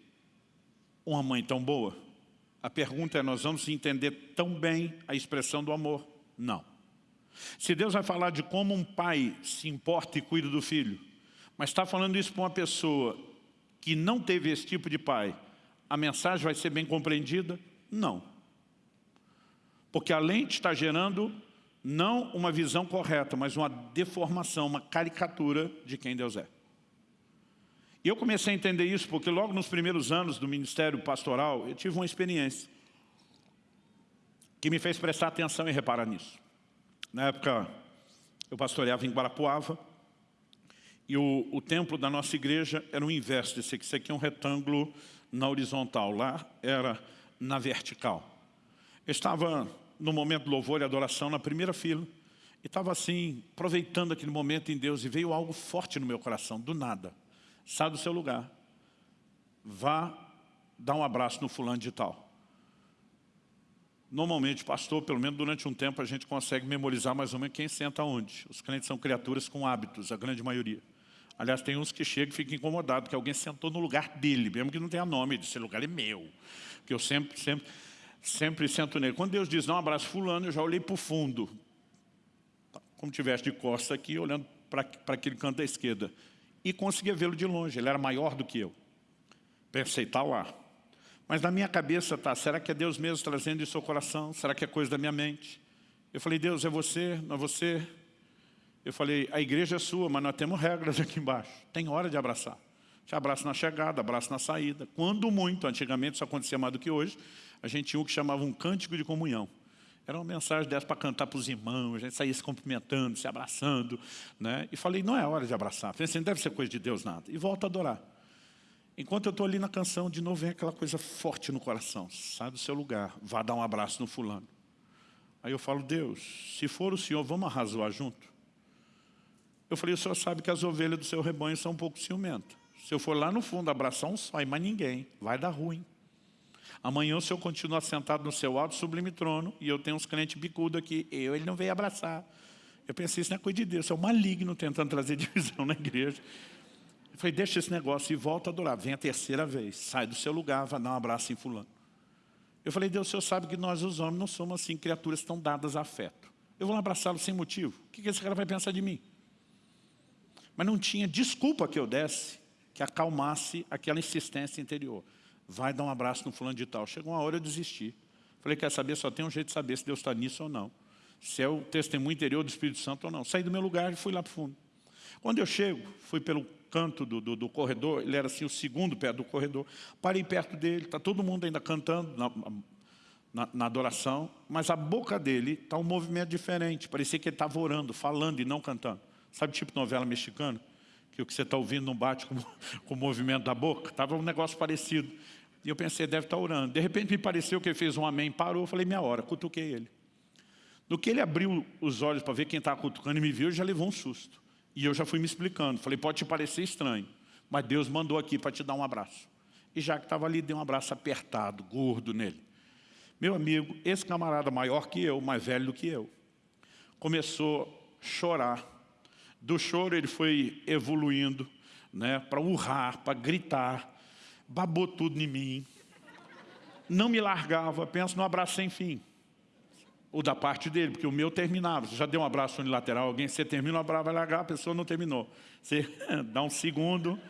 uma mãe tão boa, a pergunta é, nós vamos entender tão bem a expressão do amor? Não. Se Deus vai falar de como um pai se importa e cuida do filho, mas está falando isso para uma pessoa que não teve esse tipo de pai, a mensagem vai ser bem compreendida? Não. Porque a lente está gerando não uma visão correta, mas uma deformação, uma caricatura de quem Deus é. E eu comecei a entender isso porque logo nos primeiros anos do ministério pastoral, eu tive uma experiência que me fez prestar atenção e reparar nisso. Na época, eu pastoreava em Guarapuava E o, o templo da nossa igreja era o inverso desse aqui. Isso aqui é um retângulo na horizontal. Lá era na vertical. Eu estava no momento do louvor e adoração na primeira fila. E estava assim, aproveitando aquele momento em Deus. E veio algo forte no meu coração, do nada. Sai do seu lugar. Vá dar um abraço no fulano de tal. Normalmente, pastor, pelo menos durante um tempo, a gente consegue memorizar mais ou menos quem senta onde. Os crentes são criaturas com hábitos, a grande maioria. Aliás, tem uns que chegam e ficam incomodados, porque alguém sentou no lugar dele, mesmo que não tenha nome, esse lugar é meu. Porque eu sempre, sempre, sempre sento nele. Quando Deus diz, não, abraço fulano, eu já olhei para o fundo. Como tivesse de costa aqui, olhando para aquele canto da esquerda. E conseguia vê-lo de longe, ele era maior do que eu. Pensei, está lá. Mas na minha cabeça está, será que é Deus mesmo trazendo isso ao coração? Será que é coisa da minha mente? Eu falei, Deus, é você, não é você? Eu falei, a igreja é sua, mas nós temos regras aqui embaixo. Tem hora de abraçar. Te abraço na chegada, abraço na saída. Quando muito, antigamente isso acontecia mais do que hoje, a gente tinha o que chamava um cântico de comunhão. Era uma mensagem dessa para cantar para os irmãos, a gente saía se cumprimentando, se abraçando. Né? E falei, não é hora de abraçar. Falei assim, não deve ser coisa de Deus nada. E volto a adorar. Enquanto eu estou ali na canção, de novo vem aquela coisa forte no coração. Sai do seu lugar, vá dar um abraço no fulano. Aí eu falo, Deus, se for o Senhor, vamos arrazoar junto? Eu falei, o Senhor sabe que as ovelhas do seu rebanho são um pouco ciumentas. Se eu for lá no fundo abraçar um só e mais ninguém, vai dar ruim. Amanhã o Senhor continua sentado no seu alto sublime trono e eu tenho uns crentes bicudos aqui, eu, ele não veio abraçar. Eu pensei, isso não é coisa de Deus, é o maligno tentando trazer <laughs> divisão na igreja. Eu falei, deixa esse negócio e volta a adorar. Vem a terceira vez, sai do seu lugar, vai dar um abraço em fulano. Eu falei, Deus, o Senhor sabe que nós os homens não somos assim, criaturas tão dadas a afeto. Eu vou lá abraçá-lo sem motivo. O que esse cara vai pensar de mim? Mas não tinha desculpa que eu desse que acalmasse aquela insistência interior. Vai dar um abraço no fulano de tal. Chegou uma hora eu desisti. Falei, quer saber? Só tem um jeito de saber se Deus está nisso ou não. Se é o testemunho interior do Espírito Santo ou não. Saí do meu lugar e fui lá para o fundo. Quando eu chego, fui pelo canto do, do, do, corredor, ele era assim o segundo pé do corredor, parei perto dele, está todo mundo ainda cantando na, na, na adoração, mas a boca dele está um movimento diferente, parecia que ele estava orando, falando e não cantando. Sabe tipo novela mexicana? Que o que você está ouvindo não bate com, <laughs> com o movimento da boca? Estava um negócio parecido. E eu pensei, deve estar tá orando. De repente me pareceu que ele fez um amém, parou, eu falei, minha hora, cutuquei ele. No que ele abriu os olhos para ver quem estava cutucando e me viu, ele já levou um susto. E eu já fui me explicando. Falei, pode te parecer estranho, mas Deus mandou aqui para te dar um abraço. E já que estava ali, dei um abraço apertado, gordo nele. Meu amigo, esse camarada maior que eu, mais velho do que eu, começou a chorar. Do choro ele foi evoluindo né, para urrar, para gritar, babou tudo em mim. Não me largava, penso no abraço sem fim o da parte dele, porque o meu terminava. Você já deu um abraço unilateral, alguém, você termina o abraço, vai largar, a pessoa não terminou. Você <laughs> dá um segundo,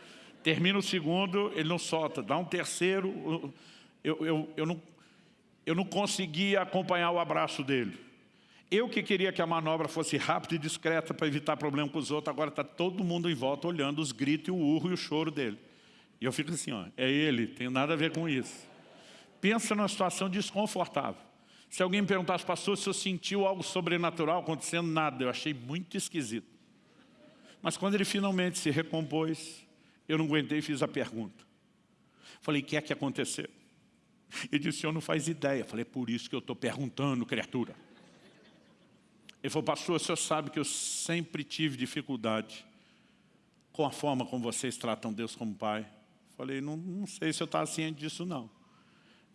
termina o segundo, ele não solta. Dá um terceiro, eu, eu, eu, não, eu não conseguia acompanhar o abraço dele. Eu que queria que a manobra fosse rápida e discreta para evitar problema com os outros, agora está todo mundo em volta olhando os gritos, o urro e o choro dele. E eu fico assim, ó, é ele, tem nada a ver com isso. Pensa numa situação desconfortável. Se alguém me perguntasse, pastor, se eu sentiu algo sobrenatural acontecendo, nada. Eu achei muito esquisito. Mas quando ele finalmente se recompôs, eu não aguentei e fiz a pergunta. Falei, o que é que aconteceu? Ele disse, o senhor não faz ideia. Falei, é por isso que eu estou perguntando, criatura. Ele falou, pastor, o senhor sabe que eu sempre tive dificuldade com a forma como vocês tratam Deus como Pai. Falei, não, não sei se eu estava ciente disso, não.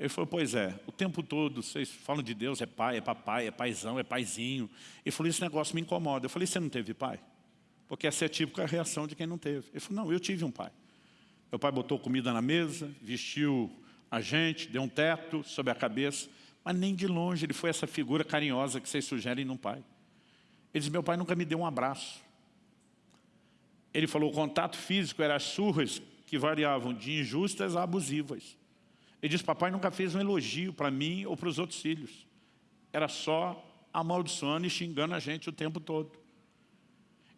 Ele falou, pois é, o tempo todo vocês falam de Deus, é pai, é papai, é paizão, é paizinho. Ele falou, esse negócio me incomoda. Eu falei, você não teve pai? Porque essa é a típica reação de quem não teve. Ele falou, não, eu tive um pai. Meu pai botou comida na mesa, vestiu a gente, deu um teto sobre a cabeça, mas nem de longe ele foi essa figura carinhosa que vocês sugerem num pai. Ele disse, meu pai nunca me deu um abraço. Ele falou, o contato físico era as surras que variavam de injustas a abusivas. Ele diz, papai nunca fez um elogio para mim ou para os outros filhos. Era só amaldiçoando e xingando a gente o tempo todo.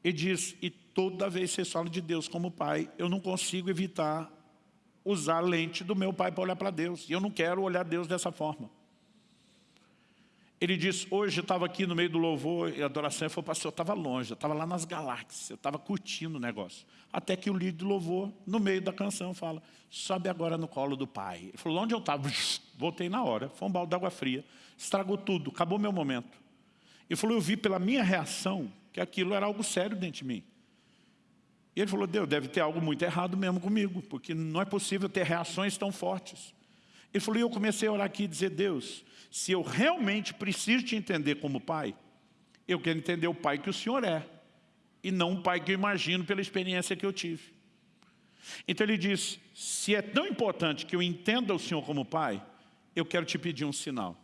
Ele diz, e toda vez que vocês falam de Deus como pai, eu não consigo evitar usar a lente do meu pai para olhar para Deus. E eu não quero olhar Deus dessa forma. Ele disse, hoje eu estava aqui no meio do louvor e adoração, ele falou, pastor, eu estava longe, eu estava lá nas galáxias, eu estava curtindo o negócio. Até que o líder do louvor, no meio da canção, fala, sobe agora no colo do pai. Ele falou, onde eu estava? <laughs> Voltei na hora, foi um balde d'água fria, estragou tudo, acabou meu momento. Ele falou, eu vi pela minha reação que aquilo era algo sério dentro de mim. E ele falou, Deus, deve ter algo muito errado mesmo comigo, porque não é possível ter reações tão fortes. Ele falou, e eu comecei a orar aqui e dizer, Deus, se eu realmente preciso te entender como pai, eu quero entender o pai que o Senhor é, e não um pai que eu imagino pela experiência que eu tive. Então ele diz, se é tão importante que eu entenda o Senhor como pai, eu quero te pedir um sinal.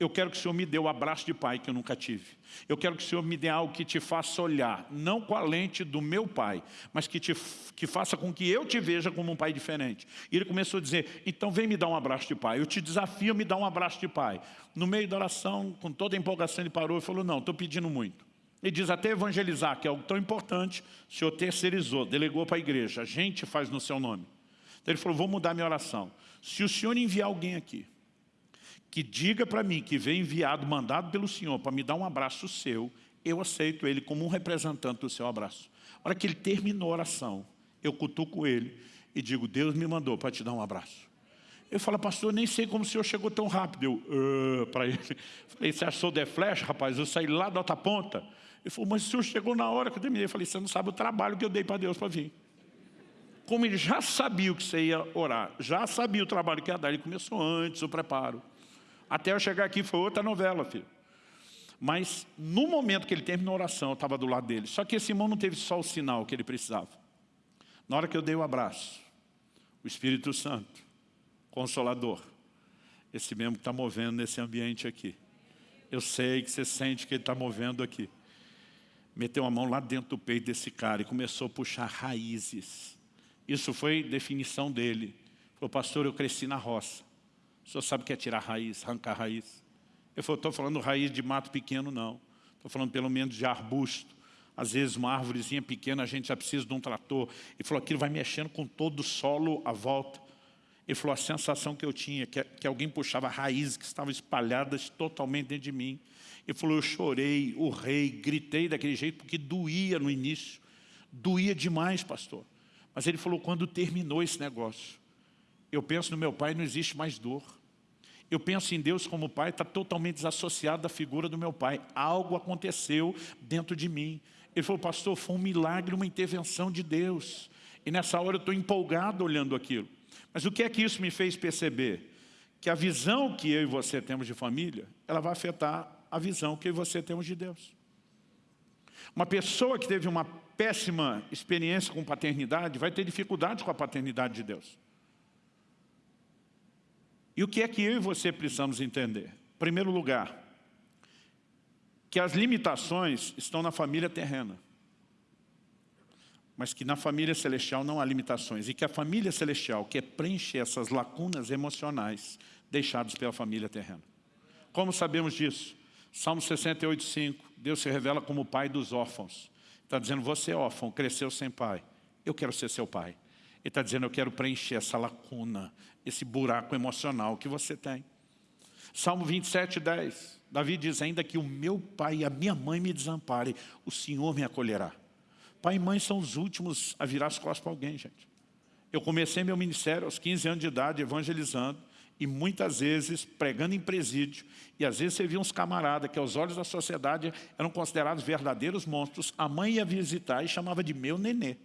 Eu quero que o Senhor me dê o abraço de pai que eu nunca tive. Eu quero que o Senhor me dê algo que te faça olhar, não com a lente do meu pai, mas que, te, que faça com que eu te veja como um pai diferente. E ele começou a dizer, então vem me dar um abraço de pai. Eu te desafio a me dar um abraço de pai. No meio da oração, com toda a empolgação, ele parou e falou, não, estou pedindo muito. Ele diz até evangelizar, que é algo tão importante, o Senhor terceirizou, delegou para a igreja, a gente faz no seu nome. Então ele falou, vou mudar minha oração. Se o Senhor enviar alguém aqui, que diga para mim que veio enviado, mandado pelo Senhor para me dar um abraço seu, eu aceito ele como um representante do seu abraço. A hora que ele terminou a oração, eu cutuco ele e digo, Deus me mandou para te dar um abraço. Ele fala, pastor, nem sei como o senhor chegou tão rápido. Eu, uh, para ele, falei, você achou de flash, rapaz? Eu saí lá da outra ponta. Ele falou, mas o senhor chegou na hora que eu terminei. Eu falei, você não sabe o trabalho que eu dei para Deus para vir. Como ele já sabia o que você ia orar, já sabia o trabalho que ia dar, ele começou antes o preparo. Até eu chegar aqui foi outra novela, filho. Mas no momento que ele terminou a oração, eu estava do lado dele. Só que esse irmão não teve só o sinal que ele precisava. Na hora que eu dei o abraço, o Espírito Santo, Consolador, esse mesmo que está movendo nesse ambiente aqui. Eu sei que você sente que ele está movendo aqui. Meteu a mão lá dentro do peito desse cara e começou a puxar raízes. Isso foi definição dele. Falou, pastor, eu cresci na roça. O senhor sabe que é tirar raiz, arrancar raiz? Eu falei, estou falando raiz de mato pequeno, não. Estou falando pelo menos de arbusto. Às vezes uma árvorezinha pequena a gente já precisa de um trator. Ele falou, aquilo vai mexendo com todo o solo à volta. Ele falou, a sensação que eu tinha, que, que alguém puxava raízes que estavam espalhadas totalmente dentro de mim. Ele falou, eu chorei, urrei, gritei daquele jeito, porque doía no início. Doía demais, pastor. Mas ele falou, quando terminou esse negócio, eu penso no meu pai, não existe mais dor. Eu penso em Deus como pai, está totalmente desassociado da figura do meu pai. Algo aconteceu dentro de mim. Ele falou, pastor, foi um milagre, uma intervenção de Deus. E nessa hora eu estou empolgado olhando aquilo. Mas o que é que isso me fez perceber? Que a visão que eu e você temos de família, ela vai afetar a visão que eu e você temos de Deus. Uma pessoa que teve uma péssima experiência com paternidade vai ter dificuldade com a paternidade de Deus. E o que é que eu e você precisamos entender? Em primeiro lugar, que as limitações estão na família terrena. Mas que na família celestial não há limitações. E que a família celestial quer preencher essas lacunas emocionais deixadas pela família terrena. Como sabemos disso? Salmo 68, 5. Deus se revela como o pai dos órfãos. Está dizendo, você é órfão, cresceu sem pai. Eu quero ser seu pai. Ele está dizendo, eu quero preencher essa lacuna, esse buraco emocional que você tem. Salmo 27, 10. Davi diz, ainda que o meu pai e a minha mãe me desamparem, o Senhor me acolherá. Pai e mãe são os últimos a virar as costas para alguém, gente. Eu comecei meu ministério aos 15 anos de idade, evangelizando, e muitas vezes pregando em presídio, e às vezes você via uns camaradas que aos olhos da sociedade eram considerados verdadeiros monstros, a mãe ia visitar e chamava de meu nenê.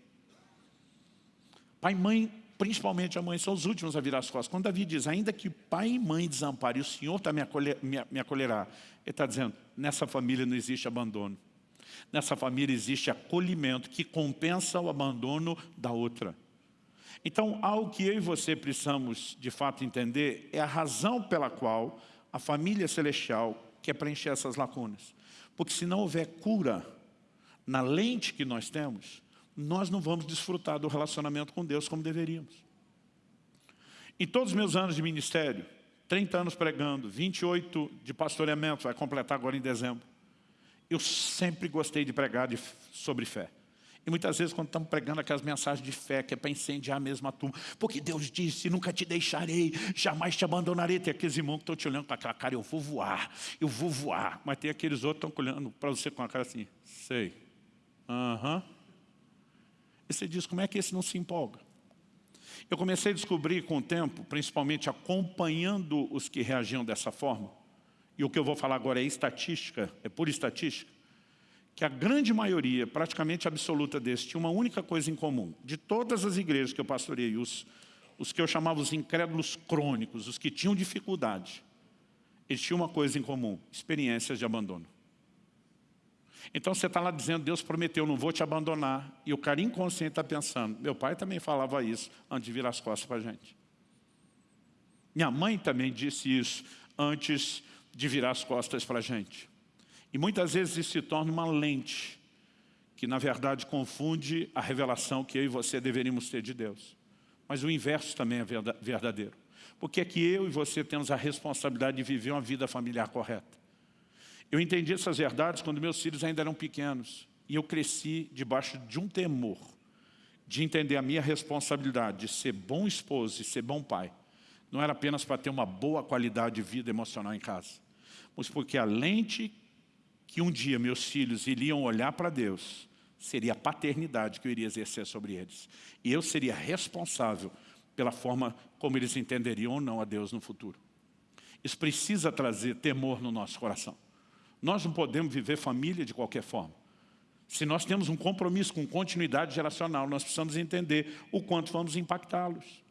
Pai e mãe, principalmente a mãe, são os últimos a virar as costas. Quando Davi diz, ainda que pai e mãe desamparem, o Senhor tá me, acolher, me, me acolherá. Ele está dizendo, nessa família não existe abandono. Nessa família existe acolhimento que compensa o abandono da outra. Então, algo que eu e você precisamos de fato entender é a razão pela qual a família celestial quer preencher essas lacunas. Porque se não houver cura na lente que nós temos, nós não vamos desfrutar do relacionamento com Deus como deveríamos. Em todos os meus anos de ministério, 30 anos pregando, 28 de pastoreamento, vai completar agora em dezembro, eu sempre gostei de pregar de, sobre fé. E muitas vezes quando estamos pregando aquelas mensagens de fé, que é para incendiar a turma, porque Deus disse, nunca te deixarei, jamais te abandonarei. Tem aqueles irmãos que estão te olhando com aquela cara, eu vou voar, eu vou voar. Mas tem aqueles outros que estão olhando para você com a cara assim, sei. Aham. Uhum. E você diz, como é que esse não se empolga? Eu comecei a descobrir com o tempo, principalmente acompanhando os que reagiam dessa forma, e o que eu vou falar agora é estatística, é pura estatística, que a grande maioria, praticamente absoluta desses, tinha uma única coisa em comum. De todas as igrejas que eu pastorei, os, os que eu chamava os incrédulos crônicos, os que tinham dificuldade, eles tinham uma coisa em comum, experiências de abandono. Então você está lá dizendo, Deus prometeu, não vou te abandonar. E o cara inconsciente está pensando, meu pai também falava isso antes de virar as costas para a gente. Minha mãe também disse isso antes de virar as costas para a gente. E muitas vezes isso se torna uma lente, que na verdade confunde a revelação que eu e você deveríamos ter de Deus. Mas o inverso também é verdadeiro. Porque é que eu e você temos a responsabilidade de viver uma vida familiar correta. Eu entendi essas verdades quando meus filhos ainda eram pequenos. E eu cresci debaixo de um temor, de entender a minha responsabilidade de ser bom esposo e ser bom pai. Não era apenas para ter uma boa qualidade de vida emocional em casa, mas porque a lente que um dia meus filhos iriam olhar para Deus, seria a paternidade que eu iria exercer sobre eles. E eu seria responsável pela forma como eles entenderiam ou não a Deus no futuro. Isso precisa trazer temor no nosso coração. Nós não podemos viver família de qualquer forma. Se nós temos um compromisso com continuidade geracional, nós precisamos entender o quanto vamos impactá-los.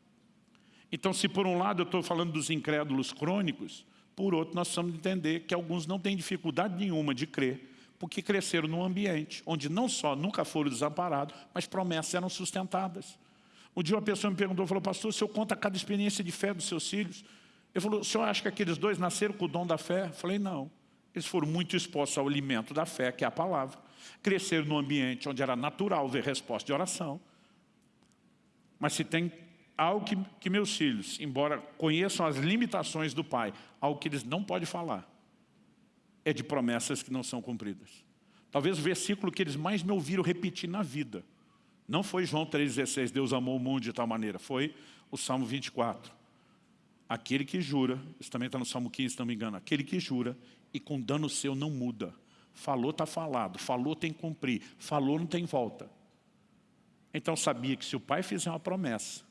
Então, se por um lado eu estou falando dos incrédulos crônicos, por outro, nós precisamos entender que alguns não têm dificuldade nenhuma de crer, porque cresceram num ambiente onde não só nunca foram desamparados, mas promessas eram sustentadas. Um dia uma pessoa me perguntou, falou, pastor, o senhor conta cada experiência de fé dos seus filhos? Ele falou, o senhor acha que aqueles dois nasceram com o dom da fé? Eu falei, não. Eles foram muito expostos ao alimento da fé, que é a palavra. Cresceram num ambiente onde era natural ver resposta de oração. Mas se tem algo que, que meus filhos, embora conheçam as limitações do pai, algo que eles não podem falar, é de promessas que não são cumpridas. Talvez o versículo que eles mais me ouviram repetir na vida, não foi João 3,16, Deus amou o mundo de tal maneira, foi o Salmo 24. Aquele que jura, isso também está no Salmo 15, se não me engano, aquele que jura e com dano seu não muda. Falou, está falado, falou, tem que cumprir, falou, não tem volta. Então sabia que se o pai fizer uma promessa,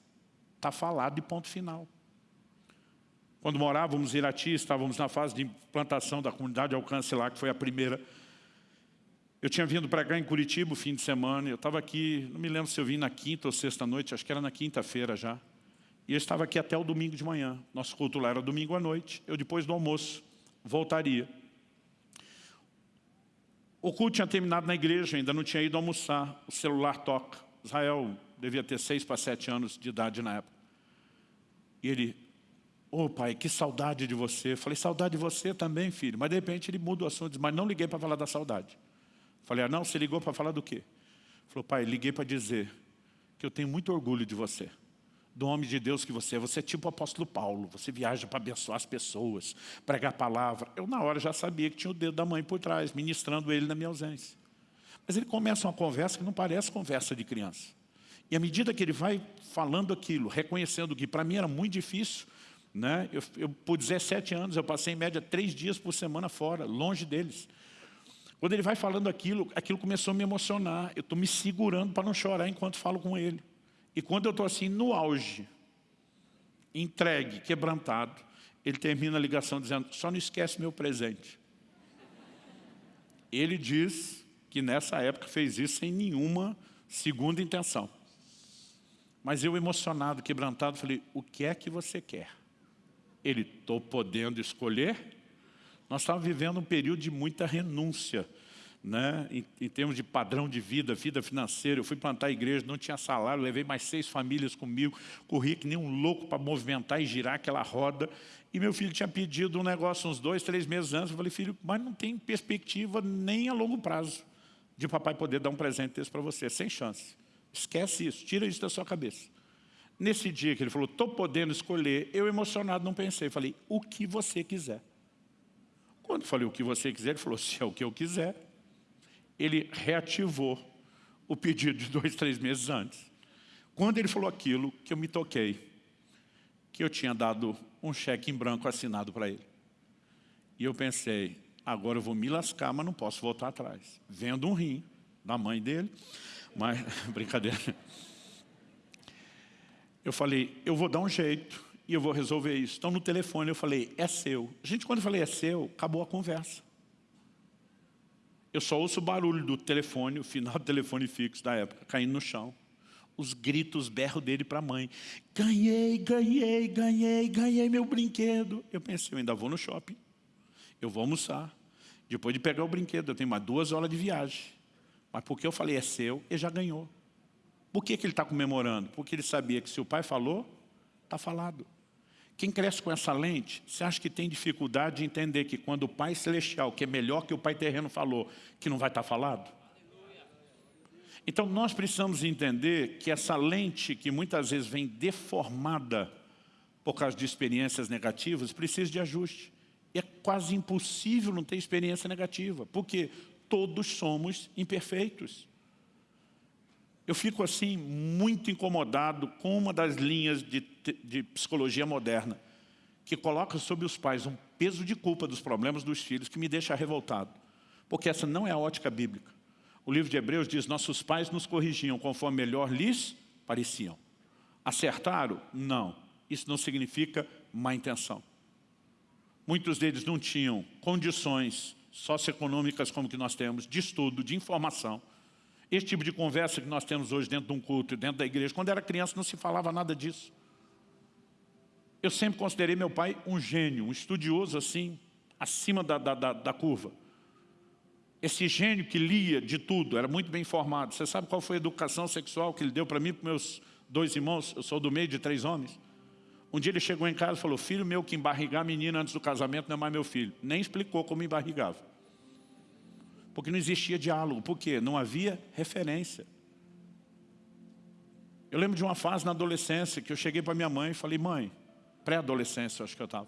Está falado de ponto final. Quando morávamos em Irati, estávamos na fase de implantação da comunidade de alcance lá, que foi a primeira. Eu tinha vindo para cá em Curitiba o fim de semana, eu estava aqui, não me lembro se eu vim na quinta ou sexta noite, acho que era na quinta-feira já. E eu estava aqui até o domingo de manhã. Nosso culto lá era domingo à noite. Eu, depois do almoço, voltaria. O culto tinha terminado na igreja, ainda não tinha ido almoçar. O celular toca. Israel devia ter seis para sete anos de idade na época. E ele, ô oh, pai, que saudade de você. Eu falei, saudade de você também, filho. Mas de repente ele muda o assunto, diz, mas não liguei para falar da saudade. Eu falei, ah não, você ligou para falar do quê? Ele falou, pai, liguei para dizer que eu tenho muito orgulho de você do homem de Deus que você é. Você é tipo o apóstolo Paulo, você viaja para abençoar as pessoas, pregar a palavra. Eu na hora já sabia que tinha o dedo da mãe por trás, ministrando ele na minha ausência. Mas ele começa uma conversa que não parece conversa de criança. E à medida que ele vai falando aquilo, reconhecendo que para mim era muito difícil, né? eu, eu, por 17 anos eu passei em média três dias por semana fora, longe deles. Quando ele vai falando aquilo, aquilo começou a me emocionar. Eu estou me segurando para não chorar enquanto falo com ele. E quando eu estou assim no auge, entregue, quebrantado, ele termina a ligação dizendo, só não esquece meu presente. Ele diz que nessa época fez isso sem nenhuma segunda intenção. Mas eu emocionado, quebrantado, falei, o que é que você quer? Ele, estou podendo escolher? Nós estávamos vivendo um período de muita renúncia, né? Em, em, termos de padrão de vida, vida financeira. Eu fui plantar a igreja, não tinha salário, levei mais seis famílias comigo, corri que nem um louco para movimentar e girar aquela roda. E meu filho tinha pedido um negócio uns dois, três meses antes. Eu falei, filho, mas não tem perspectiva nem a longo prazo de papai poder dar um presente desse para você, sem chance. Esquece isso, tira isso da sua cabeça. Nesse dia que ele falou, estou podendo escolher, eu emocionado não pensei, falei, o que você quiser. Quando falei o que você quiser, ele falou, se é o que eu quiser. Ele reativou o pedido de <laughs> dois, três meses antes. Quando ele falou aquilo, que eu me toquei, que eu tinha dado um cheque em branco assinado para ele. E eu pensei, agora eu vou me lascar, mas não posso voltar atrás. Vendo um rim da mãe dele, mas, <laughs> brincadeira. Eu falei, eu vou dar um jeito e eu vou resolver isso. Então no telefone eu falei, é seu. Gente, quando eu falei é seu, acabou a conversa. Eu só ouço o barulho do telefone, o final do telefone fixo da época, caindo no chão. Os gritos, berro dele para a mãe. Ganhei, ganhei, ganhei, ganhei meu brinquedo. Eu pensei, eu ainda vou no shopping. Eu vou almoçar. Depois de pegar o brinquedo, eu tenho mais duas horas de viagem. Mas porque eu falei, é seu, ele já ganhou. Por que, que ele está comemorando? Porque ele sabia que se o pai falou, está falado. Quem cresce com essa lente, você acha que tem dificuldade de entender que quando o Pai Celestial, que é melhor que o Pai Terreno falou, que não vai estar falado? Então nós precisamos entender que essa lente, que muitas vezes vem deformada por causa de experiências negativas, precisa de ajuste. E é quase impossível não ter experiência negativa, porque todos somos imperfeitos. Eu fico assim muito incomodado com uma das linhas de, de psicologia moderna que coloca sobre os pais um peso de culpa dos problemas dos filhos que me deixa revoltado. Porque essa não é a ótica bíblica. O livro de Hebreus diz, nossos pais nos corrigiam conforme melhor lhes pareciam. Acertaram? Não. Isso não significa má intenção. Muitos deles não tinham condições socioeconômicas como que nós temos, de estudo, de informação, esse tipo de conversa que nós temos hoje dentro de um culto, dentro da igreja, quando era criança não se falava nada disso. Eu sempre considerei meu pai um gênio, um estudioso assim, acima da, da, da, da curva. Esse gênio que lia de tudo, era muito bem informado. Você sabe qual foi a educação sexual que ele deu para mim e para meus dois irmãos? Eu sou do meio de três homens. Um dia ele chegou em casa e falou, filho meu que embarrigar menina antes do casamento não é mais meu filho. Nem explicou como embarrigava. Porque não existia diálogo. Por quê? Não havia referência. Eu lembro de uma fase na adolescência que eu cheguei para minha mãe e falei, mãe, pré-adolescência acho que eu estava.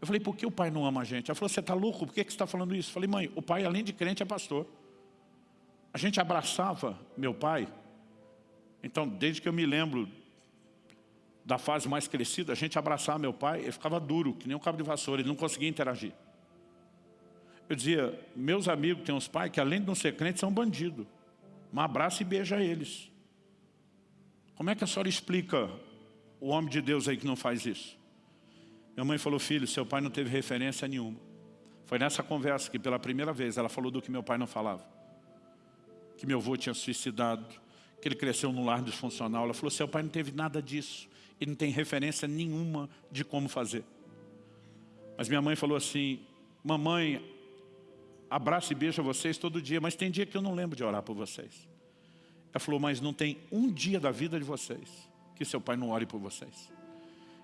Eu falei, por que o pai não ama a gente? Ela falou, você está louco? Por que, que você está falando isso? Eu falei, mãe, o pai além de crente é pastor. A gente abraçava meu pai. Então, desde que eu me lembro da fase mais crescida, a gente abraçava meu pai, ele ficava duro, que nem um cabo de vassoura, ele não conseguia interagir. Eu dizia, meus amigos têm uns pais que além de não ser crentes são bandidos. Um abraço e beija eles. Como é que a senhora explica o homem de Deus aí que não faz isso? Minha mãe falou, filho, seu pai não teve referência nenhuma. Foi nessa conversa que pela primeira vez ela falou do que meu pai não falava. Que meu avô tinha suicidado, que ele cresceu num lar disfuncional. Ela falou, seu pai não teve nada disso. Ele não tem referência nenhuma de como fazer. Mas minha mãe falou assim, mamãe, abraço e beijo a vocês todo dia, mas tem dia que eu não lembro de orar por vocês. Ela falou, mas não tem um dia da vida de vocês que seu pai não ore por vocês.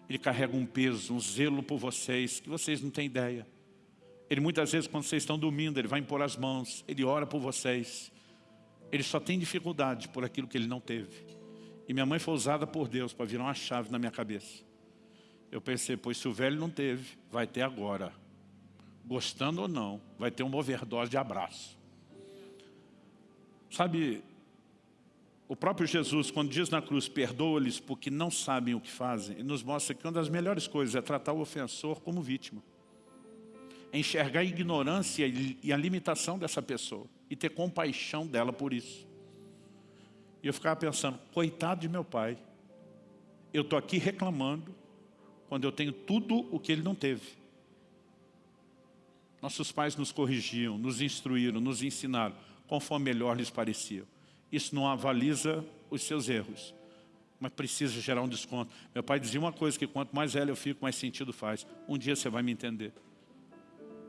Ele carrega um peso, um zelo por vocês, que vocês não têm ideia. Ele muitas vezes, quando vocês estão dormindo, ele vai impor as mãos, ele ora por vocês. Ele só tem dificuldade por aquilo que ele não teve. E minha mãe foi usada por Deus para virar uma chave na minha cabeça. Eu pensei, pois se o velho não teve, vai ter agora gostando ou não, vai ter uma overdose de abraço. Sabe, o próprio Jesus, quando diz na cruz, perdoa-lhes porque não sabem o que fazem, ele nos mostra que uma das melhores coisas é tratar o ofensor como vítima. É enxergar a ignorância e a limitação dessa pessoa e ter compaixão dela por isso. E eu ficava pensando, coitado de meu pai, eu estou aqui reclamando quando eu tenho tudo o que ele não teve. Nossos pais nos corrigiam, nos instruíram, nos ensinaram, conforme melhor lhes parecia. Isso não avaliza os seus erros, mas precisa gerar um desconto. Meu pai dizia uma coisa, que quanto mais velho eu fico, mais sentido faz. Um dia você vai me entender.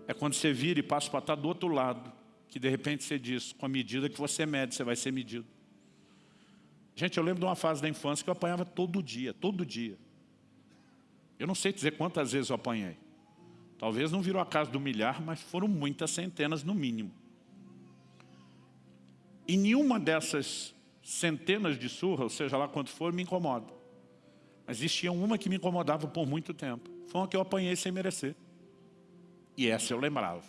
É quando você vira e passa para estar do outro lado, que de repente você diz, com a medida que você mede, você vai ser medido. Gente, eu lembro de uma fase da infância que eu apanhava todo dia, todo dia. Eu não sei dizer quantas vezes eu apanhei. Talvez não virou a casa do milhar, mas foram muitas centenas no mínimo. E nenhuma dessas centenas de surras, seja lá quanto for, me incomoda. Mas existia uma que me incomodava por muito tempo. Foi uma que eu apanhei sem merecer. E essa eu lembrava.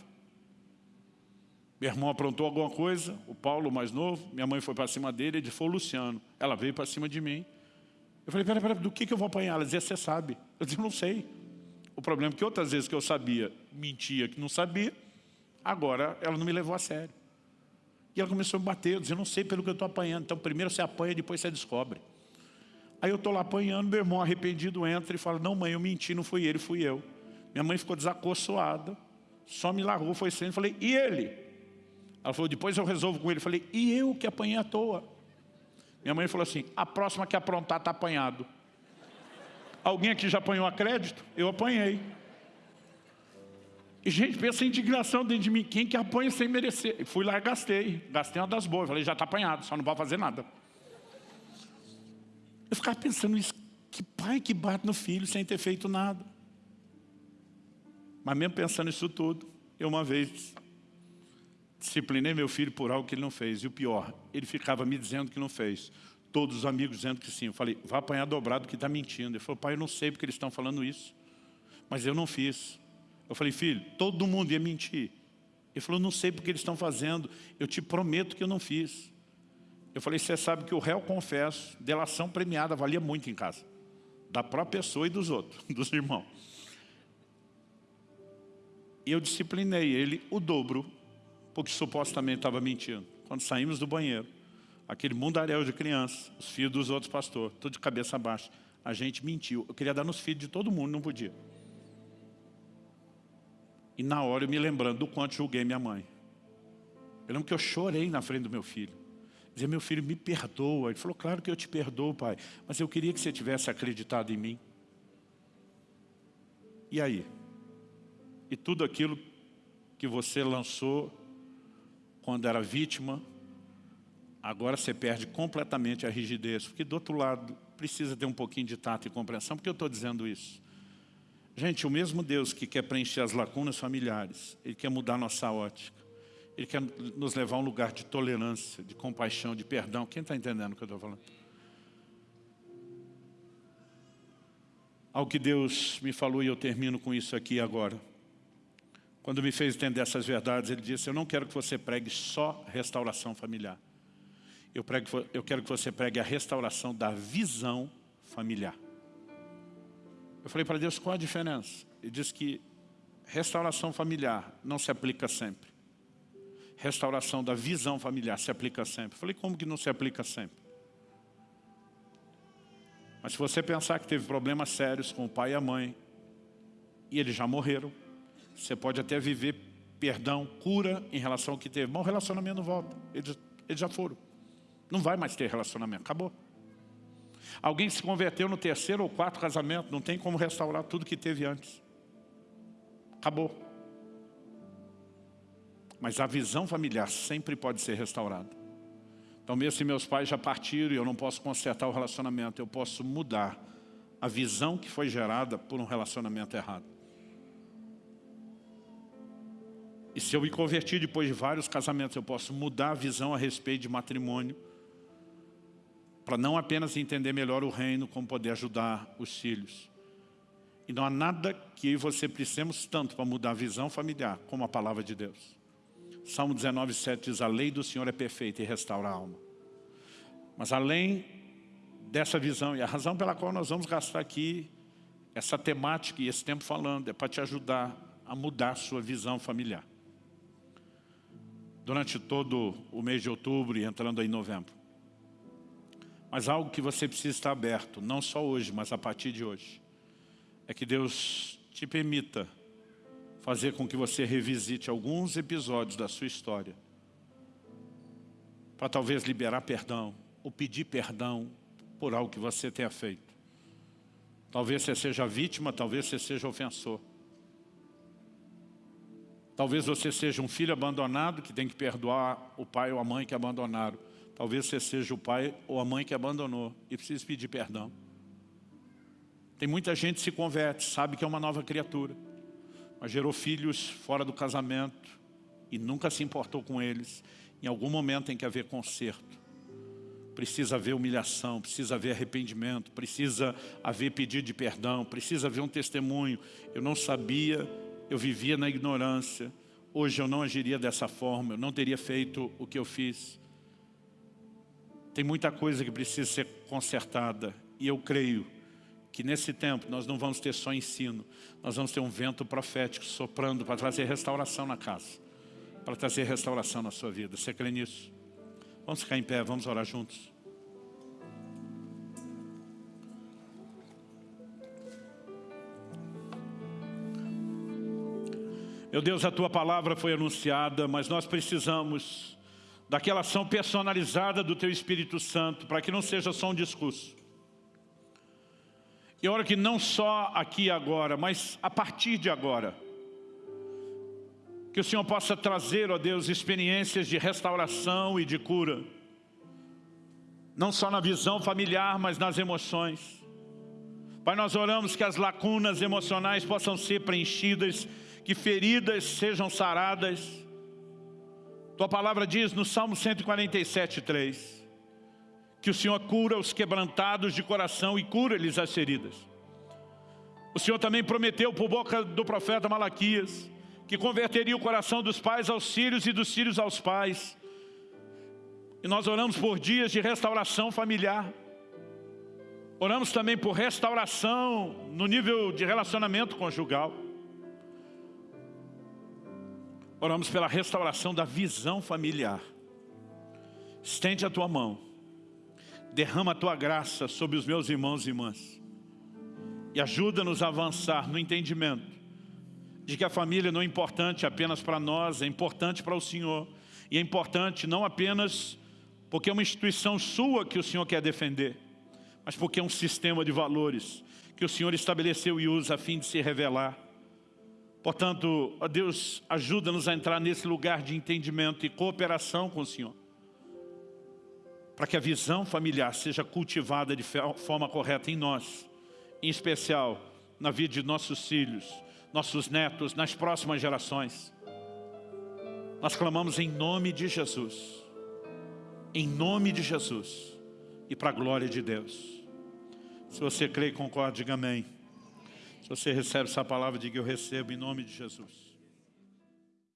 Meu irmão aprontou alguma coisa, o Paulo, mais novo, minha mãe foi para cima dele, ele foi o Luciano. Ela veio para cima de mim. Eu falei, peraí, peraí, do que, que eu vou apanhar? Ela dizia, você sabe. Eu disse, não sei. O problema é que outras vezes que eu sabia, mentia que não sabia, agora ela não me levou a sério. E ela começou a me bater, eu disse, eu não sei pelo que eu estou apanhando. Então primeiro você apanha, depois você descobre. Aí eu estou lá apanhando, meu irmão arrependido entra e fala, não mãe, eu menti, não fui ele, fui eu. Minha mãe ficou desacorçoada, só me largou, foi sendo, falei, e ele? Ela falou, depois eu resolvo com ele. Eu falei, e eu que apanhei à toa? Minha mãe falou assim, a próxima que aprontar está apanhado. Alguém aqui já apanhou a crédito? Eu apanhei. E, gente, pensa em indignação dentro de mim. Quem que apanha sem merecer? Fui lá e gastei. Gastei uma das boas. Falei, já está apanhado, só não vai fazer nada. Eu ficava pensando isso. Que pai que bate no filho sem ter feito nada. Mas mesmo pensando isso tudo, eu uma vez disciplinei meu filho por algo que ele não fez. E o pior, ele ficava me dizendo que não fez. Todos os amigos dizendo que sim. Eu falei, vai apanhar dobrado que está mentindo. Ele falou, pai, eu não sei porque eles estão falando isso. Mas eu não fiz. Eu falei, filho, todo mundo ia mentir. Ele falou, não sei porque eles estão fazendo. Eu te prometo que eu não fiz. Eu falei, você sabe que o réu confesso, delação premiada, valia muito em casa. Da própria pessoa e dos outros, <laughs> dos irmãos. E eu disciplinei ele o dobro porque supostamente estava mentindo. Quando saímos do banheiro, aquele mundaréu de crianças, os filhos dos outros pastores, tudo de cabeça baixa, a gente mentiu. Eu queria dar nos filhos de todo mundo, não podia. E na hora eu me lembrando do quanto julguei minha mãe. Eu lembro que eu chorei na frente do meu filho. Dizia, meu filho, me perdoa. Ele falou, claro que eu te perdoo, pai. Mas eu queria que você tivesse acreditado em mim. E aí? E tudo aquilo que você lançou quando era vítima, agora você perde completamente a rigidez, porque do outro lado precisa ter um pouquinho de tato e compreensão, porque eu estou dizendo isso. Gente, o mesmo Deus que quer preencher as lacunas familiares, Ele quer mudar nossa ótica, Ele quer nos levar a um lugar de tolerância, de compaixão, de perdão. Quem está entendendo o que eu estou falando? Algo que Deus me falou e eu termino com isso aqui agora. Quando me fez entender essas verdades, ele disse, eu não quero que você pregue só restauração familiar. Eu, prego, eu quero que você pregue a restauração da visão familiar. Eu falei para Deus, qual a diferença? Ele disse que restauração familiar não se aplica sempre. Restauração da visão familiar se aplica sempre. Eu falei, como que não se aplica sempre? Mas se você pensar que teve problemas sérios com o pai e a mãe, e eles já morreram, você pode até viver perdão, cura em relação ao que teve. Mas o relacionamento não volta. Eles, eles já foram. Não vai mais ter relacionamento. Acabou. Alguém se converteu no terceiro ou quarto casamento. Não tem como restaurar tudo que teve antes. Acabou. Mas a visão familiar sempre pode ser restaurada. Então mesmo se meus pais já partiram e eu não posso consertar o relacionamento, eu posso mudar a visão que foi gerada por um relacionamento errado. E se eu me convertir depois de vários casamentos, eu posso mudar a visão a respeito de matrimônio, para não apenas entender melhor o reino, como poder ajudar os filhos. E não há nada que eu e você precisemos tanto para mudar a visão familiar, como a palavra de Deus. Salmo 19, 7 diz, a lei do Senhor é perfeita e restaura a alma. Mas além dessa visão, e a razão pela qual nós vamos gastar aqui essa temática e esse tempo falando, é para te ajudar a mudar a sua visão familiar durante todo o mês de outubro e entrando aí em novembro. Mas algo que você precisa estar aberto, não só hoje, mas a partir de hoje, é que Deus te permita fazer com que você revisite alguns episódios da sua história, para talvez liberar perdão, ou pedir perdão por algo que você tenha feito. Talvez você seja vítima, talvez você seja ofensor. Talvez você seja um filho abandonado que tem que perdoar o pai ou a mãe que abandonaram. Talvez você seja o pai ou a mãe que abandonou e precisa pedir perdão. Tem muita gente que se converte, sabe que é uma nova criatura, mas gerou filhos fora do casamento e nunca se importou com eles. Em algum momento tem que haver conserto. Precisa haver humilhação, precisa haver arrependimento, precisa haver pedido de perdão, precisa haver um testemunho. Eu não sabia eu vivia na ignorância, hoje eu não agiria dessa forma, eu não teria feito o que eu fiz. Tem muita coisa que precisa ser consertada e eu creio que nesse tempo nós não vamos ter só ensino, nós vamos ter um vento profético soprando para trazer restauração na casa, para trazer restauração na sua vida. Você crê nisso? Vamos ficar em pé, vamos orar juntos. Meu Deus, a Tua palavra foi anunciada, mas nós precisamos daquela ação personalizada do Teu Espírito Santo, para que não seja só um discurso. E oro que não só aqui agora, mas a partir de agora, que o Senhor possa trazer, ó Deus, experiências de restauração e de cura, não só na visão familiar, mas nas emoções. Pai, nós oramos que as lacunas emocionais possam ser preenchidas, que feridas sejam saradas. Tua palavra diz no Salmo 147, 3, que o Senhor cura os quebrantados de coração e cura-lhes as feridas. O Senhor também prometeu por boca do profeta Malaquias que converteria o coração dos pais aos filhos e dos filhos aos pais. E nós oramos por dias de restauração familiar. Oramos também por restauração no nível de relacionamento conjugal. Oramos pela restauração da visão familiar. Estende a tua mão derrama a Tua graça sobre os meus irmãos e irmãs. E ajuda-nos a avançar no entendimento de que a família não é importante apenas para nós, é importante para o Senhor. E é importante não apenas porque é uma instituição sua que o Senhor quer defender, mas porque é um sistema de valores que o Senhor estabeleceu e usa a fim de se revelar. Portanto, Deus, ajuda-nos a entrar nesse lugar de entendimento e cooperação com o Senhor para que a visão familiar seja cultivada de forma correta em nós, em especial na vida de nossos filhos, nossos netos, nas próximas gerações. Nós clamamos em nome de Jesus, em nome de Jesus e para a glória de Deus. Se você crê e concorda, diga amém. Se você recebe essa palavra, diga eu recebo em nome de Jesus.